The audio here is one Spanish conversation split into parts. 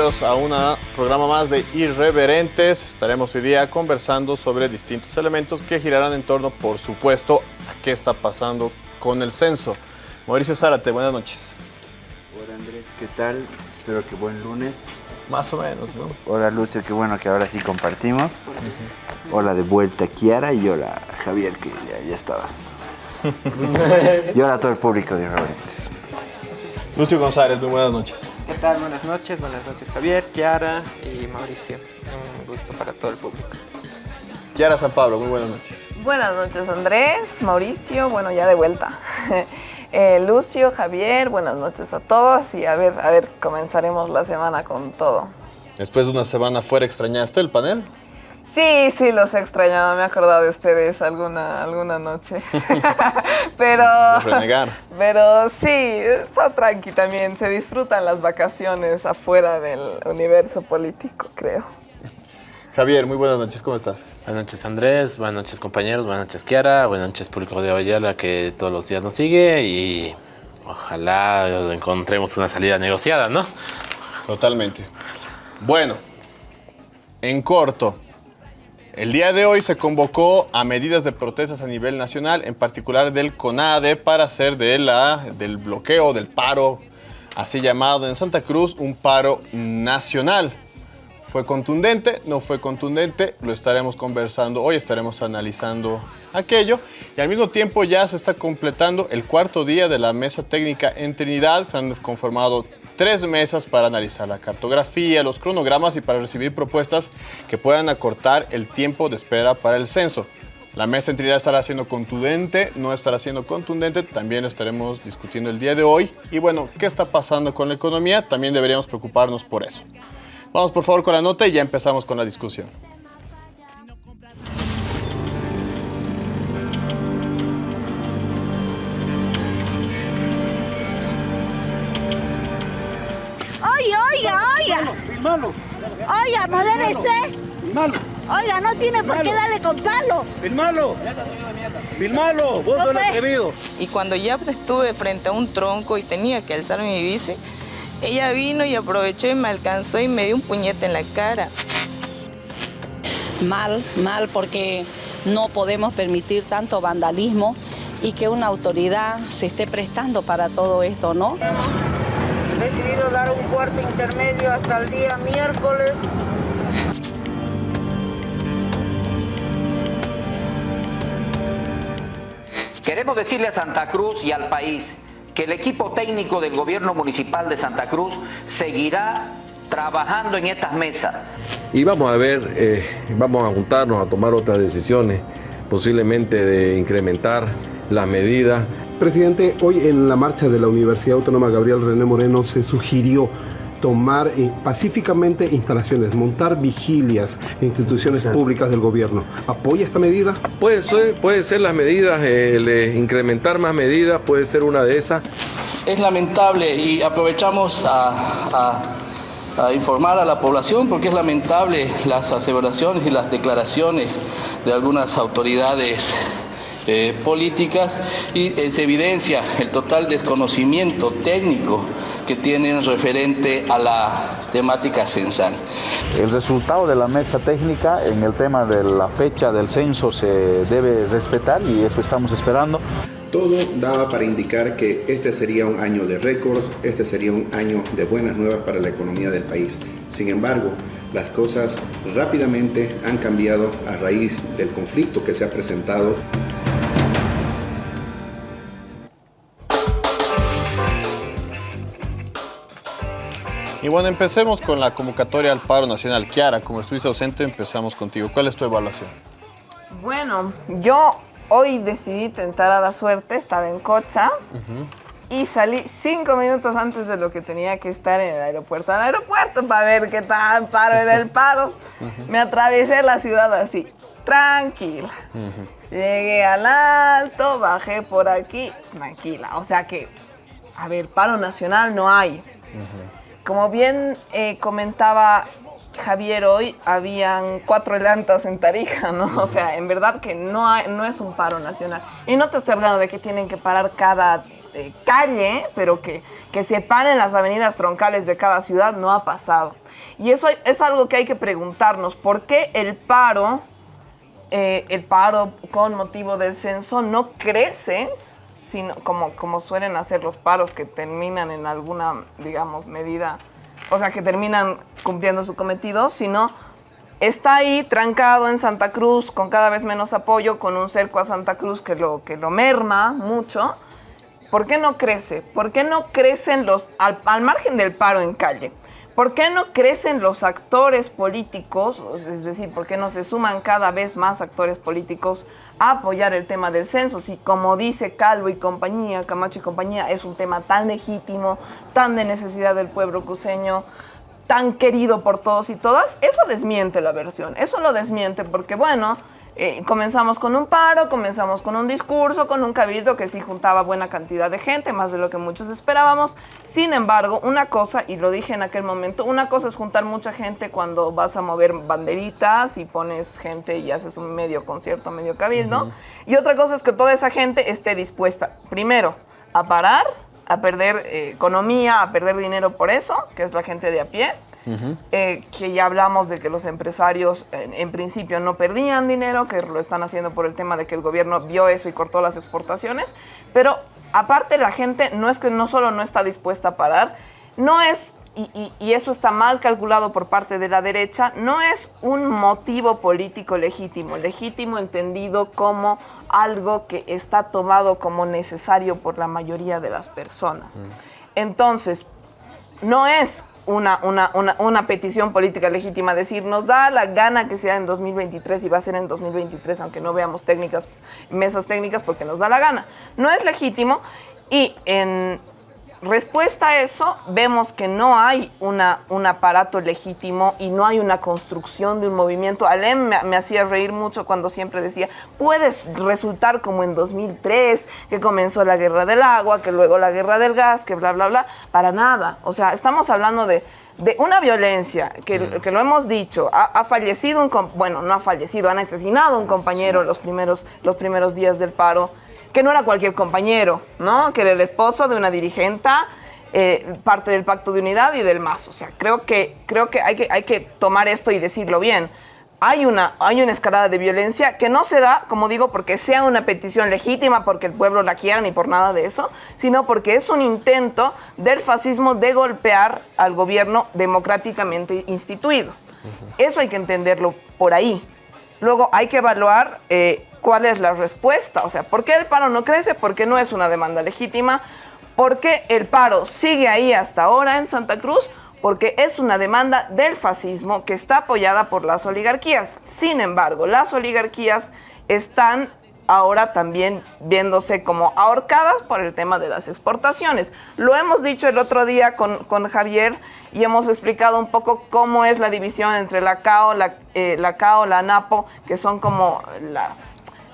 bienvenidos a un programa más de Irreverentes. Estaremos hoy día conversando sobre distintos elementos que girarán en torno, por supuesto, a qué está pasando con el censo. Mauricio Zárate, buenas noches. Hola Andrés, ¿qué tal? Espero que buen lunes. Más o menos, ¿no? Hola Lucio, qué bueno que ahora sí compartimos. Hola de vuelta Kiara y hola Javier, que ya, ya estabas entonces. y hola a todo el público de Irreverentes. Lucio González, muy buenas noches. ¿Qué tal? Buenas noches, buenas noches Javier, Kiara y Mauricio. Un gusto para todo el público. Kiara San Pablo, muy buenas noches. Buenas noches Andrés, Mauricio, bueno ya de vuelta. Eh, Lucio, Javier, buenas noches a todos y a ver, a ver, comenzaremos la semana con todo. Después de una semana fuera, ¿extrañaste el panel? Sí, sí, los he extrañado, me he acordado de ustedes alguna, alguna noche. pero, pero sí, está tranqui también, se disfrutan las vacaciones afuera del universo político, creo. Javier, muy buenas noches, ¿cómo estás? Buenas noches Andrés, buenas noches compañeros, buenas noches Kiara, buenas noches público de Avallala que todos los días nos sigue y ojalá encontremos una salida negociada, ¿no? Totalmente. Bueno, en corto, el día de hoy se convocó a medidas de protestas a nivel nacional, en particular del CONADE, para hacer de la, del bloqueo, del paro, así llamado en Santa Cruz, un paro nacional. ¿Fue contundente? ¿No fue contundente? Lo estaremos conversando hoy, estaremos analizando aquello. Y al mismo tiempo ya se está completando el cuarto día de la mesa técnica en Trinidad. Se han conformado tres mesas para analizar la cartografía, los cronogramas y para recibir propuestas que puedan acortar el tiempo de espera para el censo. La mesa en Trinidad estará siendo contundente, no estará siendo contundente, también lo estaremos discutiendo el día de hoy. Y bueno, ¿qué está pasando con la economía? También deberíamos preocuparnos por eso. Vamos por favor con la nota y ya empezamos con la discusión. Oiga, oiga, oiga. Filmalo, Oiga, modelo filmalo, Oiga, no tiene por qué darle con palo. filmalo. Filmalo, vos No, sos pues. atrevido. Y cuando ya estuve frente a un tronco y tenía que alzar mi bici, ella vino y aprovechó y me alcanzó y me dio un puñete en la cara. Mal, mal, porque no podemos permitir tanto vandalismo y que una autoridad se esté prestando para todo esto, ¿no? Decidido dar un cuarto intermedio hasta el día miércoles. Queremos decirle a Santa Cruz y al país que el equipo técnico del gobierno municipal de Santa Cruz seguirá trabajando en estas mesas. Y vamos a ver, eh, vamos a juntarnos a tomar otras decisiones, posiblemente de incrementar las medidas. Presidente, hoy en la marcha de la Universidad Autónoma Gabriel René Moreno se sugirió tomar eh, pacíficamente instalaciones, montar vigilias en instituciones públicas del gobierno. ¿Apoya esta medida? Puede ser, puede ser las medidas, eh, incrementar más medidas, puede ser una de esas. Es lamentable y aprovechamos a, a- a informar a la población porque es lamentable las aseveraciones y las declaraciones de algunas autoridades eh, políticas y eh, se evidencia el total desconocimiento técnico que tienen referente a la temática censal. El resultado de la mesa técnica en el tema de la fecha del censo se debe respetar y eso estamos esperando. Todo daba para indicar que este sería un año de récords, este sería un año de buenas nuevas para la economía del país. Sin embargo, las cosas rápidamente han cambiado a raíz del conflicto que se ha presentado. Y bueno, empecemos con la convocatoria al paro nacional. Kiara, como estuviste ausente, empezamos contigo. ¿Cuál es tu evaluación? Bueno, yo hoy decidí tentar a la suerte, estaba en Cocha y salí cinco minutos antes de lo que tenía que estar en el aeropuerto. Al aeropuerto para ver qué tan paro era el paro. Me atravesé la ciudad así, tranquila. Llegué al alto, bajé por aquí, tranquila. O sea que, a ver, paro nacional no hay. Como bien eh, comentaba Javier hoy, habían cuatro llantas en Tarija, ¿no? O sea, en verdad que no, hay- no es un paro nacional. Y no te estoy hablando de que tienen que parar cada eh, calle, pero que, que separen las avenidas troncales de cada ciudad, no ha pasado. Y eso es algo que hay que preguntarnos. ¿Por qué el paro, eh, el paro con motivo del censo no crece, sino como, como suelen hacer los paros que terminan en alguna, digamos, medida, o sea, que terminan cumpliendo su cometido, sino está ahí trancado en Santa Cruz con cada vez menos apoyo, con un cerco a Santa Cruz que lo, que lo merma mucho. ¿Por qué no crece? ¿Por qué no crecen los, al, al margen del paro en calle? ¿Por qué no crecen los actores políticos? Es decir, ¿por qué no se suman cada vez más actores políticos apoyar el tema del censo? Si como dice Calvo y compañía, Camacho y compañía, es un tema tan legítimo, tan de necesidad del pueblo cruceño, tan querido por todos y todas, eso desmiente la versión, eso lo desmiente porque bueno, eh, comenzamos con un paro, comenzamos con un discurso, con un cabildo que sí juntaba buena cantidad de gente, más de lo que muchos esperábamos. Sin embargo, una cosa, y lo dije en aquel momento, una cosa es juntar mucha gente cuando vas a mover banderitas y pones gente y haces un medio concierto, medio cabildo. Y otra cosa es que toda esa gente esté dispuesta, primero, a parar, a perder eh, economía, a perder dinero por eso, que es la gente de a pie. Eh, que ya hablamos de que los empresarios en, en principio no perdían dinero, que lo están haciendo por el tema de que el gobierno vio eso y cortó las exportaciones, pero aparte la gente no es que no solo no está dispuesta a parar, no es, y, y- y eso está mal calculado por parte de la derecha, no es un motivo político legítimo, legítimo entendido como algo que está tomado como necesario por la mayoría de las personas. Entonces, no es una, una, una, una petición política legítima decir, nos da la gana que sea en 2023 y va a ser en 2023, aunque no veamos técnicas, mesas técnicas, porque nos da la gana. No es legítimo y en respuesta a eso vemos que no hay una, un aparato legítimo y no hay una construcción de un movimiento. Alem me, me hacía reír mucho cuando siempre decía, puedes resultar como en 2003, que comenzó la guerra del agua, que luego la guerra del gas, que bla, bla, bla. Para nada. O sea, estamos hablando de, de una violencia que, que lo hemos dicho. Ha, ha fallecido un, bueno, no ha fallecido, han asesinado un compañero los primeros, los primeros días del paro que no era cualquier compañero, ¿no? Que era el esposo de una dirigenta, eh, parte del pacto de unidad y del MAS. O sea, creo que, creo que, hay, que hay que tomar esto y decirlo bien. Hay una, hay una escalada de violencia que no se da, como digo, porque sea una petición legítima, porque el pueblo la quiera, ni por nada de eso, sino porque es un intento del fascismo de golpear al gobierno democráticamente instituido. Eso hay que entenderlo por ahí. Luego hay que evaluar eh, cuál es la respuesta. O sea, ¿por qué el paro no crece? Porque no es una demanda legítima. ¿Por qué el paro sigue ahí hasta ahora en Santa Cruz? Porque es una demanda del fascismo que está apoyada por las oligarquías. Sin embargo, las oligarquías están ahora también viéndose como ahorcadas por el tema de las exportaciones. Lo hemos dicho el otro día con, con Javier y hemos explicado un poco cómo es la división entre la CAO, la, eh, la CAO, la NAPO, que son como la,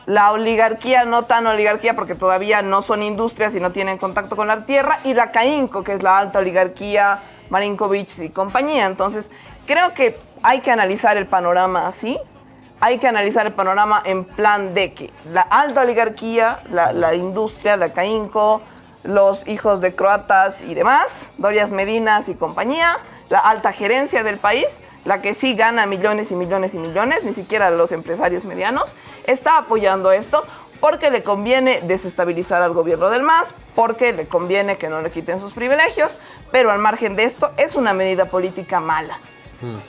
la oligarquía, no tan oligarquía porque todavía no son industrias y no tienen contacto con la tierra, y la CAINCO, que es la alta oligarquía, Marinkovic y compañía. Entonces, creo que hay que analizar el panorama así, hay que analizar el panorama en plan de que la alta oligarquía, la, la industria, la CAINCO, los hijos de croatas y demás, Dorias Medinas y compañía, la alta gerencia del país, la que sí gana millones y millones y millones, ni siquiera los empresarios medianos, está apoyando esto porque le conviene desestabilizar al gobierno del MAS, porque le conviene que no le quiten sus privilegios, pero al margen de esto es una medida política mala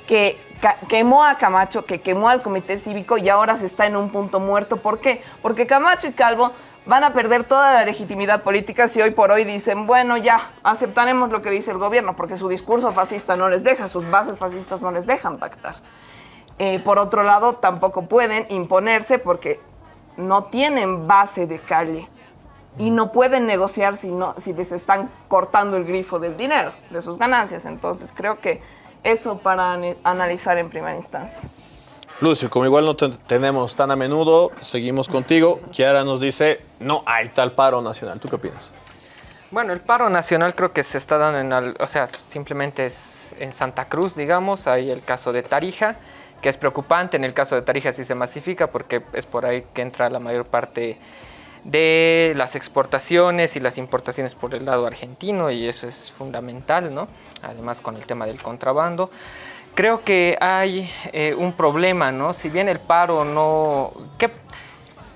que ca- quemó a Camacho, que quemó al comité cívico y ahora se está en un punto muerto. ¿Por qué? Porque Camacho y Calvo van a perder toda la legitimidad política si hoy por hoy dicen, bueno, ya, aceptaremos lo que dice el gobierno, porque su discurso fascista no les deja, sus bases fascistas no les dejan pactar. Eh, por otro lado, tampoco pueden imponerse porque no tienen base de calle y no pueden negociar si, no, si les están cortando el grifo del dinero, de sus ganancias. Entonces, creo que eso para analizar en primera instancia. Lucio, como igual no te tenemos tan a menudo, seguimos contigo. Kiara nos dice, no hay tal paro nacional. ¿Tú qué opinas? Bueno, el paro nacional creo que se está dando en, o sea, simplemente es en Santa Cruz, digamos, hay el caso de Tarija, que es preocupante, en el caso de Tarija sí se masifica porque es por ahí que entra la mayor parte de las exportaciones y las importaciones por el lado argentino y eso es fundamental, ¿no? Además con el tema del contrabando. Creo que hay eh, un problema, ¿no? Si bien el paro no...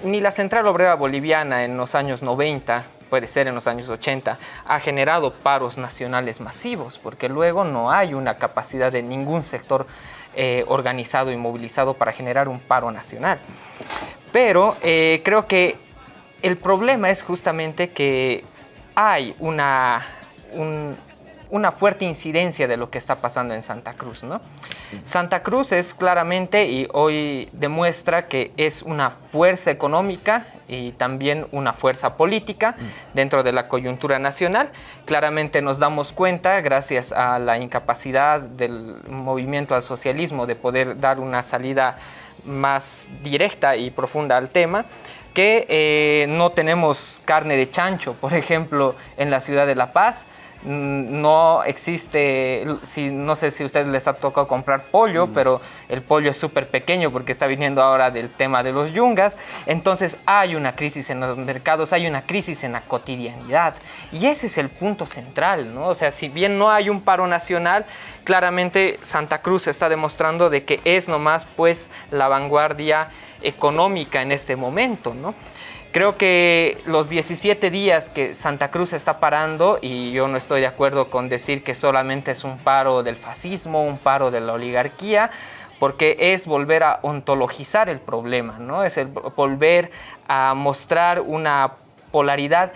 ni la Central Obrera Boliviana en los años 90 puede ser en los años 80, ha generado paros nacionales masivos, porque luego no hay una capacidad de ningún sector eh, organizado y movilizado para generar un paro nacional. Pero eh, creo que el problema es justamente que hay una, una fuerte incidencia de lo que está pasando en Santa Cruz. ¿no? Santa Cruz es claramente y hoy demuestra que es una fuerza económica y también una fuerza política dentro de la coyuntura nacional. Claramente nos damos cuenta, gracias a la incapacidad del movimiento al socialismo de poder dar una salida más directa y profunda al tema, que eh, no tenemos carne de chancho, por ejemplo, en la ciudad de La Paz, Mm, no existe, si, no sé si a ustedes les ha tocado comprar pollo, mm. pero el pollo es súper pequeño porque está viniendo ahora del tema de los yungas. Entonces hay una crisis en los mercados, hay una crisis en la cotidianidad. Y ese es el punto central, ¿no? O sea, si bien no hay un paro nacional, claramente Santa Cruz está demostrando de que es nomás pues la vanguardia económica en este momento, ¿no? Creo que los 17 días que Santa Cruz está parando, y yo no estoy de acuerdo con decir que solamente es un paro del fascismo, un paro de la oligarquía, porque es volver a ontologizar el problema, ¿no? Es el volver a mostrar una polaridad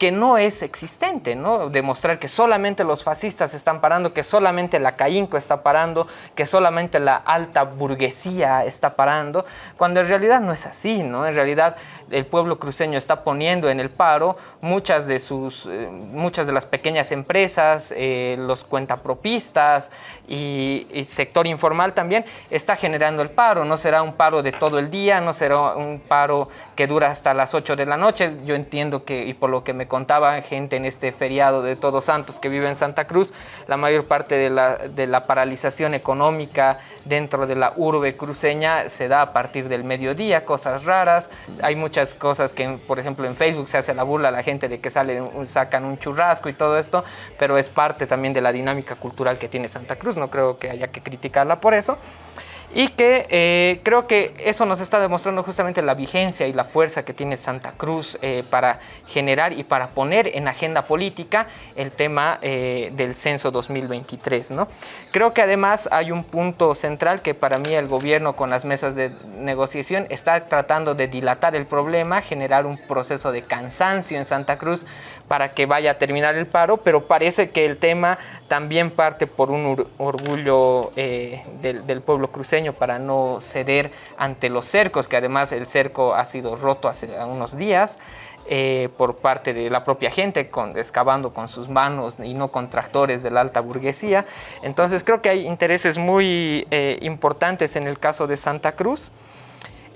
que no es existente, ¿no? Demostrar que solamente los fascistas están parando, que solamente la CAINCO está parando, que solamente la alta burguesía está parando, cuando en realidad no es así, ¿no? En realidad el pueblo cruceño está poniendo en el paro muchas de sus, eh, muchas de las pequeñas empresas, eh, los cuentapropistas y, y sector informal también está generando el paro, no será un paro de todo el día, no será un paro que dura hasta las 8 de la noche, yo entiendo que, y por lo que me contaba gente en este feriado de Todos Santos que vive en Santa Cruz, la mayor parte de la, de la paralización económica dentro de la urbe cruceña se da a partir del mediodía, cosas raras, hay muchas cosas que, por ejemplo, en Facebook se hace la burla a la gente de que salen, sacan un churrasco y todo esto, pero es parte también de la dinámica cultural que tiene Santa Cruz, no creo que haya que criticarla por eso y que eh, creo que eso nos está demostrando justamente la vigencia y la fuerza que tiene Santa Cruz eh, para generar y para poner en agenda política el tema eh, del censo 2023. ¿no? Creo que además hay un punto central que para mí el gobierno con las mesas de negociación está tratando de dilatar el problema, generar un proceso de cansancio en Santa Cruz para que vaya a terminar el paro, pero parece que el tema también parte por un orgullo del, del pueblo cruceño para no ceder ante los cercos, que además el cerco ha sido roto hace unos días. Eh, por parte de la propia gente, con, excavando con sus manos y no con tractores de la alta burguesía. Entonces creo que hay intereses muy eh, importantes en el caso de Santa Cruz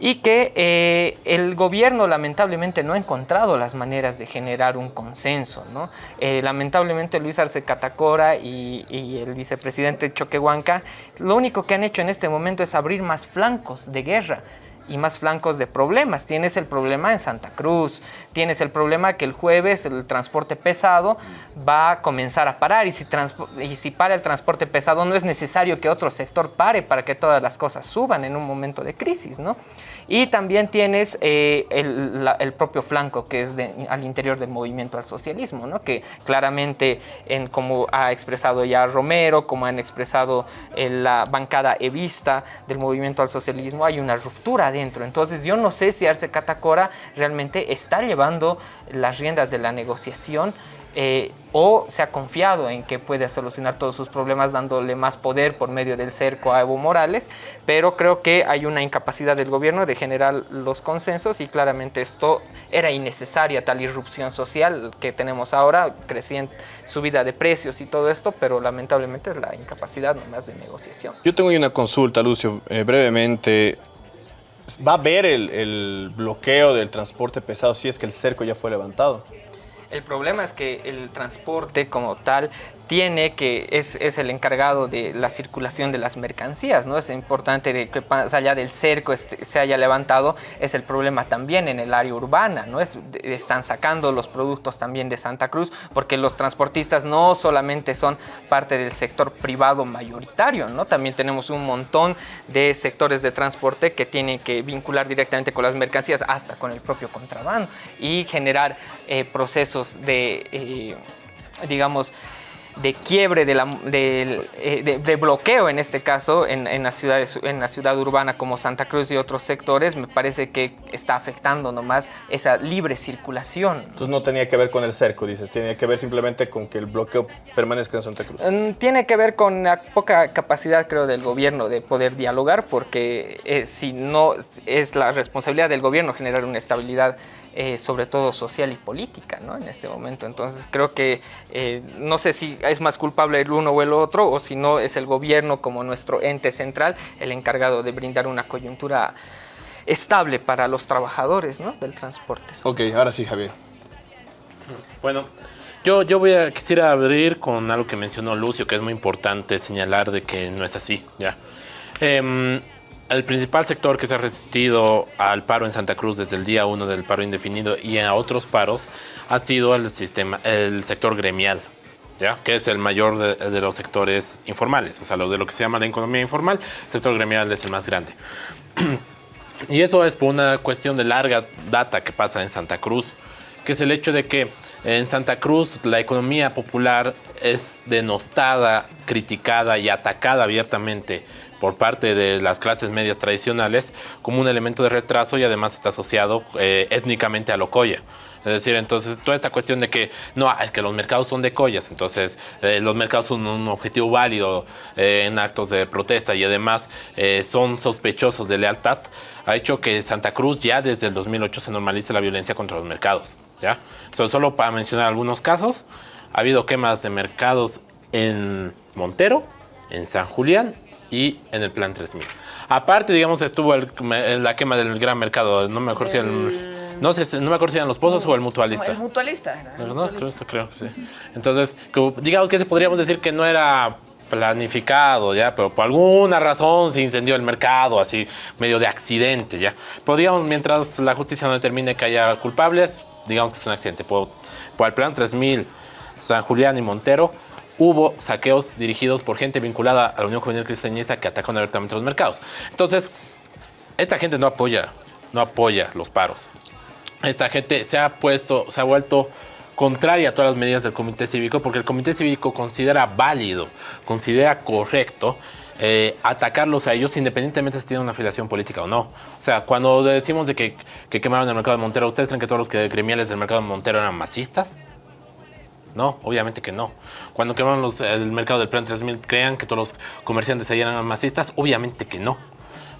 y que eh, el gobierno lamentablemente no ha encontrado las maneras de generar un consenso. ¿no? Eh, lamentablemente Luis Arce Catacora y, el vicepresidente Choquehuanca lo único que han hecho en este momento es abrir más flancos de guerra y más flancos de problemas. Tienes el problema en Santa Cruz, tienes el problema que el jueves el transporte pesado va a comenzar a parar y si, y si para el transporte pesado no es necesario que otro sector pare para que todas las cosas suban en un momento de crisis, ¿no? Y también tienes eh, el, propio flanco que es al interior del movimiento al socialismo, ¿no? que claramente, en, como ha expresado ya Romero, como han expresado la bancada evista del movimiento al socialismo, hay una ruptura adentro. Entonces yo no sé si Arce Catacora realmente está llevando las riendas de la negociación eh, o se ha confiado en que puede solucionar todos sus problemas dándole más poder por medio del cerco a Evo Morales, pero creo que hay una incapacidad del gobierno de generar los consensos y claramente esto era innecesaria, tal irrupción social que tenemos ahora, creciente subida de precios y todo esto, pero lamentablemente es la incapacidad nomás de negociación. Yo tengo una consulta, Lucio, eh, brevemente. ¿Va a haber el, el bloqueo del transporte pesado si es que el cerco ya fue levantado? El problema es que el transporte como tal tiene que es, es, el encargado de la circulación de las mercancías, ¿no? Es importante de que más allá del cerco este, se haya levantado, es el problema también en el área urbana, ¿no? Es, están sacando los productos también de Santa Cruz, porque los transportistas no solamente son parte del sector privado mayoritario, ¿no? También tenemos un montón de sectores de transporte que tienen que vincular directamente con las mercancías, hasta con el propio contrabando, y generar eh, procesos de, eh, digamos, de quiebre, de, la, de, eh, de, de, bloqueo en este caso, en, en, la ciudad, en la ciudad urbana como Santa Cruz y otros sectores, me parece que está afectando nomás esa libre circulación. Entonces no tenía que ver con el cerco, dices, tiene que ver simplemente con que el bloqueo permanezca en Santa Cruz. Mm, tiene que ver con la poca capacidad, creo, del gobierno de poder dialogar, porque eh, si no es la responsabilidad del gobierno generar una estabilidad eh, sobre todo social y política, ¿no? En este momento. Entonces creo que eh, no sé si es más culpable el uno o el otro, o si no es el gobierno como nuestro ente central el encargado de brindar una coyuntura estable para los trabajadores ¿no? del transporte. Ok, ahora sí, Javier. Bueno, yo, yo voy a, quisiera abrir con algo que mencionó Lucio, que es muy importante señalar de que no es así, ¿ya? Eh, el principal sector que se ha resistido al paro en Santa Cruz desde el día 1 del paro indefinido y a otros paros ha sido el, sistema, el sector gremial, ¿ya? que es el mayor de, de, los sectores informales, o sea, lo de lo que se llama la economía informal, el sector gremial es el más grande. y eso es por una cuestión de larga data que pasa en Santa Cruz, que es el hecho de que en Santa Cruz la economía popular es denostada, criticada y atacada abiertamente por parte de las clases medias tradicionales como un elemento de retraso y además está asociado eh, étnicamente a Locoya. Es decir, entonces toda esta cuestión de que no, es que los mercados son de collas, entonces eh, los mercados son un objetivo válido eh, en actos de protesta y además eh, son sospechosos de lealtad, ha hecho que Santa Cruz ya desde el 2008 se normalice la violencia contra los mercados. ¿ya? So, solo para mencionar algunos casos, ha habido quemas de mercados en Montero, en San Julián y en el Plan 3000. Aparte, digamos, estuvo el, la quema del gran mercado, no me acuerdo si el... No sé, no me acuerdo si eran los pozos o el mutualista. El mutualista. ¿verdad? Mutualista. Creo, creo que sí. Entonces, que, digamos que podríamos decir que no era planificado, ¿ya? Pero por alguna razón se incendió el mercado, así, medio de accidente, ¿ya? Podríamos, mientras la justicia no determine que haya culpables, digamos que es un accidente. Por, por el plan 3000, San Julián y Montero, hubo saqueos dirigidos por gente vinculada a la Unión Juvenil Cristianista que atacaron abiertamente los mercados. Entonces, esta gente no apoya, no apoya los paros. Esta gente se ha puesto, se ha vuelto contraria a todas las medidas del comité cívico porque el comité cívico considera válido, considera correcto eh, atacarlos a ellos independientemente si tienen una afiliación política o no. O sea, cuando decimos de que, que quemaron el mercado de Montero, ¿ustedes creen que todos los que del mercado de Montero eran masistas? No, obviamente que no. Cuando quemaron los, el mercado del Plan 3000, ¿crean que todos los comerciantes ahí eran masistas? Obviamente que no.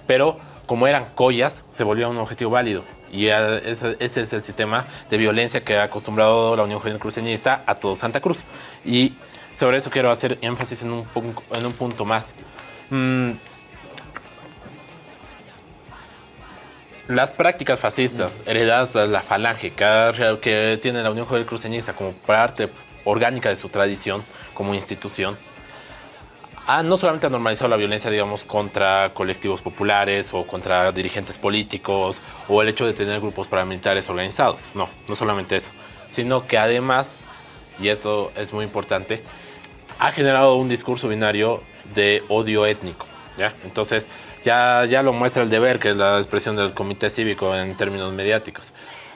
Pero como eran collas, se volvió un objetivo válido. Y ese, es el sistema de violencia que ha acostumbrado la Unión Juvenil Cruceñista a todo Santa Cruz. Y sobre eso quiero hacer énfasis en un, en un punto más. Mm. Las prácticas fascistas heredadas de la falange que, que tiene la Unión Juvenil Cruceñista como parte orgánica de su tradición como institución, ha no solamente ha normalizado la violencia, digamos, contra colectivos populares o contra dirigentes políticos o el hecho de tener grupos paramilitares organizados. No, no solamente eso, sino que además, y esto es muy importante, ha generado un discurso binario de odio étnico. ¿ya? Entonces, ya, ya lo muestra el deber, que es la expresión del comité cívico en términos mediáticos.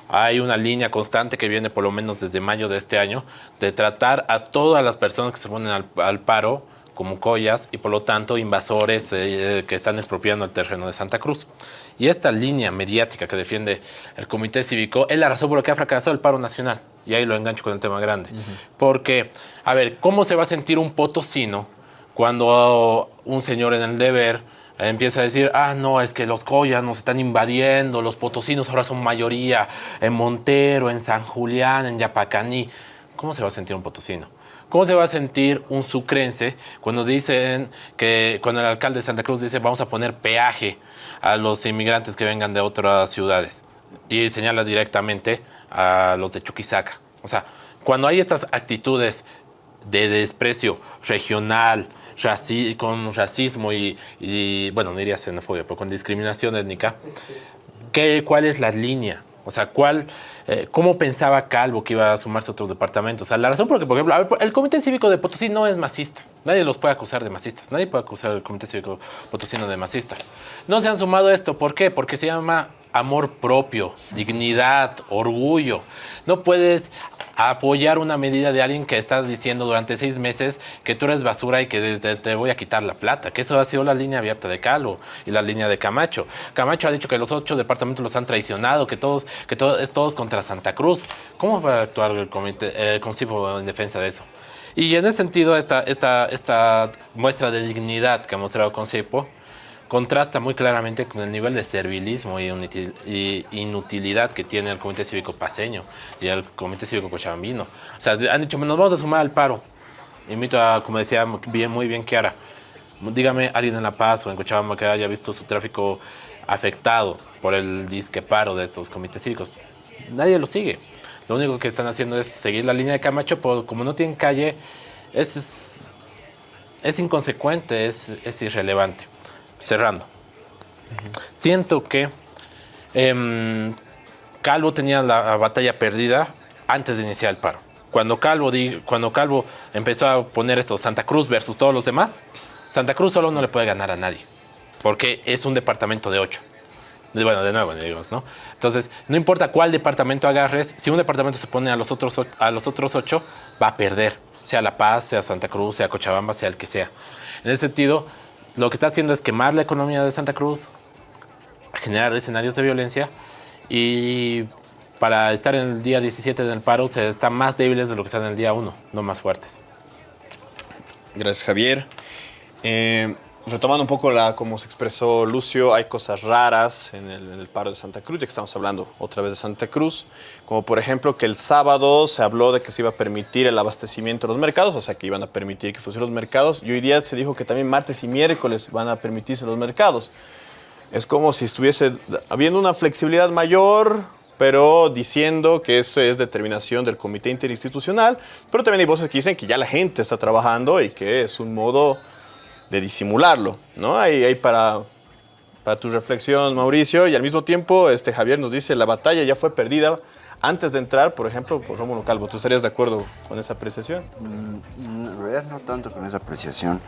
Hay una línea constante que viene por lo menos desde mayo de este año de tratar a todas las personas que se ponen al, al paro como collas y por lo tanto invasores eh, que están expropiando el terreno de Santa Cruz. Y esta línea mediática que defiende el Comité Cívico es la razón por la que ha fracasado el paro nacional. Y ahí lo engancho con el tema grande. Uh -huh. Porque, a ver, ¿cómo se va a sentir un potosino cuando un señor en el deber empieza a decir, ah, no, es que los collas nos están invadiendo, los potosinos ahora son mayoría en Montero, en San Julián, en Yapacaní? ¿Cómo se va a sentir un potosino? ¿Cómo se va a sentir un sucrense cuando dicen que cuando el alcalde de Santa Cruz dice vamos a poner peaje a los inmigrantes que vengan de otras ciudades y señala directamente a los de Chuquisaca? O sea, cuando hay estas actitudes de desprecio regional, raci con racismo y, bueno, no diría xenofobia, pero con discriminación étnica, ¿qué, ¿cuál es la línea? O sea, ¿cuál, eh, ¿cómo pensaba Calvo que iba a sumarse a otros departamentos? O sea, la razón por ejemplo, a ver, el Comité Cívico de Potosí no es masista. Nadie los puede acusar de masistas. Nadie puede acusar al Comité Cívico Potosino de masista. No se han sumado a esto. ¿Por qué? Porque se llama amor propio, dignidad, orgullo. No puedes apoyar una medida de alguien que está diciendo durante seis meses que tú eres basura y que te, te, voy a quitar la plata, que eso ha sido la línea abierta de Calvo y la línea de Camacho. Camacho ha dicho que los ocho departamentos los han traicionado, que todos, que todo, es todos contra Santa Cruz. ¿Cómo va a actuar el, comité, el Consejo en defensa de eso? Y en ese sentido, esta, esta, esta muestra de dignidad que ha mostrado Consejo contrasta muy claramente con el nivel de servilismo y, inutilidad que tiene el Comité Cívico Paseño y el Comité Cívico Cochabambino. O sea, han dicho, nos vamos a sumar al paro. Invito a, como decía bien, muy bien Kiara, dígame alguien en La Paz o en Cochabamba que haya visto su tráfico afectado por el disque paro de estos comités cívicos. Nadie lo sigue. Lo único que están haciendo es seguir la línea de Camacho, pero como no tienen calle, es, inconsecuente, es irrelevante cerrando. Siento que em, Calvo tenía la batalla perdida antes de iniciar el paro. Cuando Calvo, cuando Calvo empezó a poner esto, Santa Cruz versus todos los demás, Santa Cruz solo no le puede ganar a nadie, porque es un departamento de ocho. Bueno, de nuevo, digamos, ¿no? Entonces, no importa cuál departamento agarres, si un departamento se pone a los otros, a los otros ocho, va a perder, sea La Paz, sea Santa Cruz, sea Cochabamba, sea el que sea. En ese sentido, lo que está haciendo es quemar la economía de Santa Cruz, generar escenarios de violencia y para estar en el día 17 del paro se están más débiles de lo que están en el día 1, no más fuertes. Gracias, Javier. Eh, retomando un poco la, como se expresó Lucio, hay cosas raras en el, paro de Santa Cruz, ya que estamos hablando otra vez de Santa Cruz, como por ejemplo que el sábado se habló de que se iba a permitir el abastecimiento de los mercados, o sea que iban a permitir que funcionen los mercados, y hoy día se dijo que también martes y miércoles van a permitirse los mercados. Es como si estuviese habiendo una flexibilidad mayor, pero diciendo que esto es determinación del comité interinstitucional, pero también hay voces que dicen que ya la gente está trabajando y que es un modo de disimularlo, ¿no? Ahí, para, para tu reflexión, Mauricio, y al mismo tiempo este, Javier nos dice, la batalla ya fue perdida antes de entrar, por ejemplo, por Rómulo Calvo. ¿Tú estarías de acuerdo con esa apreciación? Mm, no tanto con esa apreciación.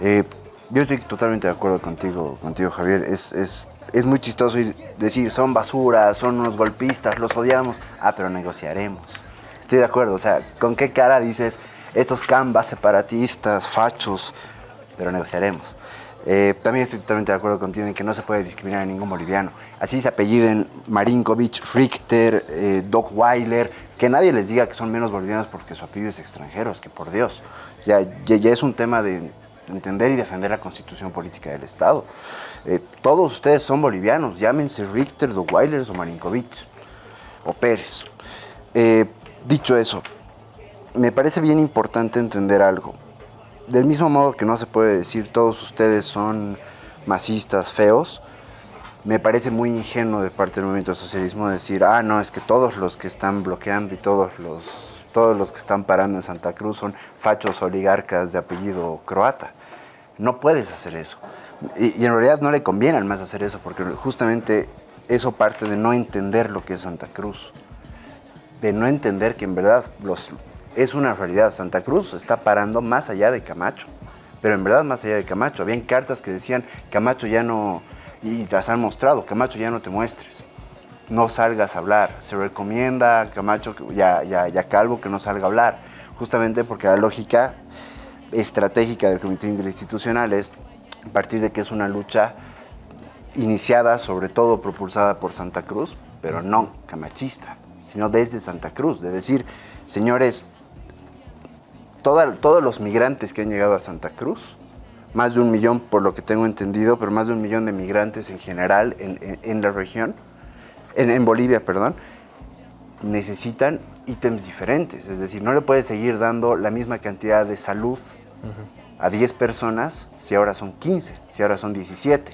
Eh, yo estoy totalmente de acuerdo contigo, contigo Javier. Es, es, es muy chistoso decir, son basura, son unos golpistas, los odiamos. Ah, pero negociaremos. Estoy de acuerdo, o sea, ¿con qué cara dices estos cambas separatistas, fachos, pero negociaremos. Eh, también estoy totalmente de acuerdo contigo en que no se puede discriminar a ningún boliviano. Así se apelliden Marinkovic, Richter, eh, Doc Weiler, que nadie les diga que son menos bolivianos porque su apellido es extranjero, es que por Dios. Ya, ya, es un tema de entender y defender la constitución política del Estado. Eh, todos ustedes son bolivianos, llámense Richter, Doc Weiler o Marinkovic o Pérez. dicho eso, me parece bien importante entender algo del mismo modo que no se puede decir todos ustedes son masistas, feos, me parece muy ingenuo de parte del movimiento socialismo decir, ah, no, es que todos los que están bloqueando y todos los, todos los que están parando en Santa Cruz son fachos oligarcas de apellido croata. No puedes hacer eso. Y, y en realidad no le conviene al más hacer eso, porque justamente eso parte de no entender lo que es Santa Cruz. De no entender que en verdad los, es una realidad. Santa Cruz está parando más allá de Camacho, pero en verdad más allá de Camacho. Habían cartas que decían, Camacho ya no, y las han mostrado, Camacho ya no te muestres, no salgas a hablar. Se recomienda Camacho ya, ya, ya Calvo que no salga a hablar, justamente porque la lógica estratégica del Comité Interinstitucional es, a partir de que es una lucha iniciada, sobre todo propulsada por Santa Cruz, pero no camachista, sino desde Santa Cruz, de decir, señores, todos los migrantes que han llegado a Santa Cruz, más de un millón por lo que tengo entendido, pero más de un millón de migrantes en general en, la región, en, Bolivia, perdón, necesitan ítems diferentes. Es decir, no le puedes seguir dando la misma cantidad de salud a 10 personas si ahora son 15, si ahora son 17.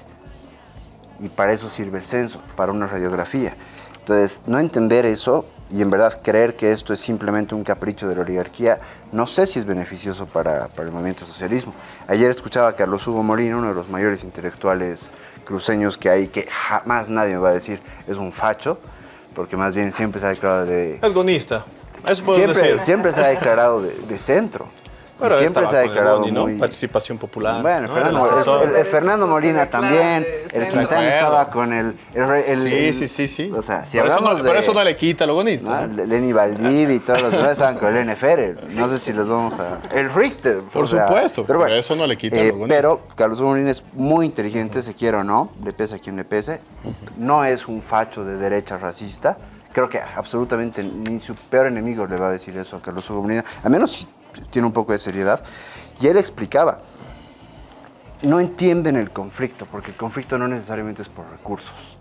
Y para eso sirve el censo, para una radiografía. Entonces, no entender eso y en verdad creer que esto es simplemente un capricho de la oligarquía, no sé si es beneficioso para, para el movimiento socialismo. Ayer escuchaba a Carlos Hugo Molina, uno de los mayores intelectuales cruceños que hay, que jamás nadie me va a decir es un facho, porque más bien siempre se ha declarado de... Es gonista, eso puedo Siempre, decir. siempre se ha declarado de, de centro. Pero siempre se ha declarado Boni, ¿no? muy... Participación popular. Bueno, ¿no? Fernando, El el, asesor. el- el Fernando Molina también, el. Quintana estaba con el... el, Sí, sí, sí, sí. O sea, si Por eso hablamos no- de... por eso no le quita lo bonista. ¿no? Lenny Valdivia y todos los demás estaban con el NFL. No sé si los vamos a... El Richter. Por o sea, supuesto, pero bueno, pero eso no le quita eh, lo bonito. Pero Carlos Molina es muy inteligente, se quiera o no, le pese a quien le pese. No es un facho de derecha racista. Creo que absolutamente ni su peor enemigo le va a decir eso a Carlos Hugo Molina, a menos si tiene un poco de seriedad. Y él explicaba, no entienden el conflicto, porque el conflicto no necesariamente es por recursos.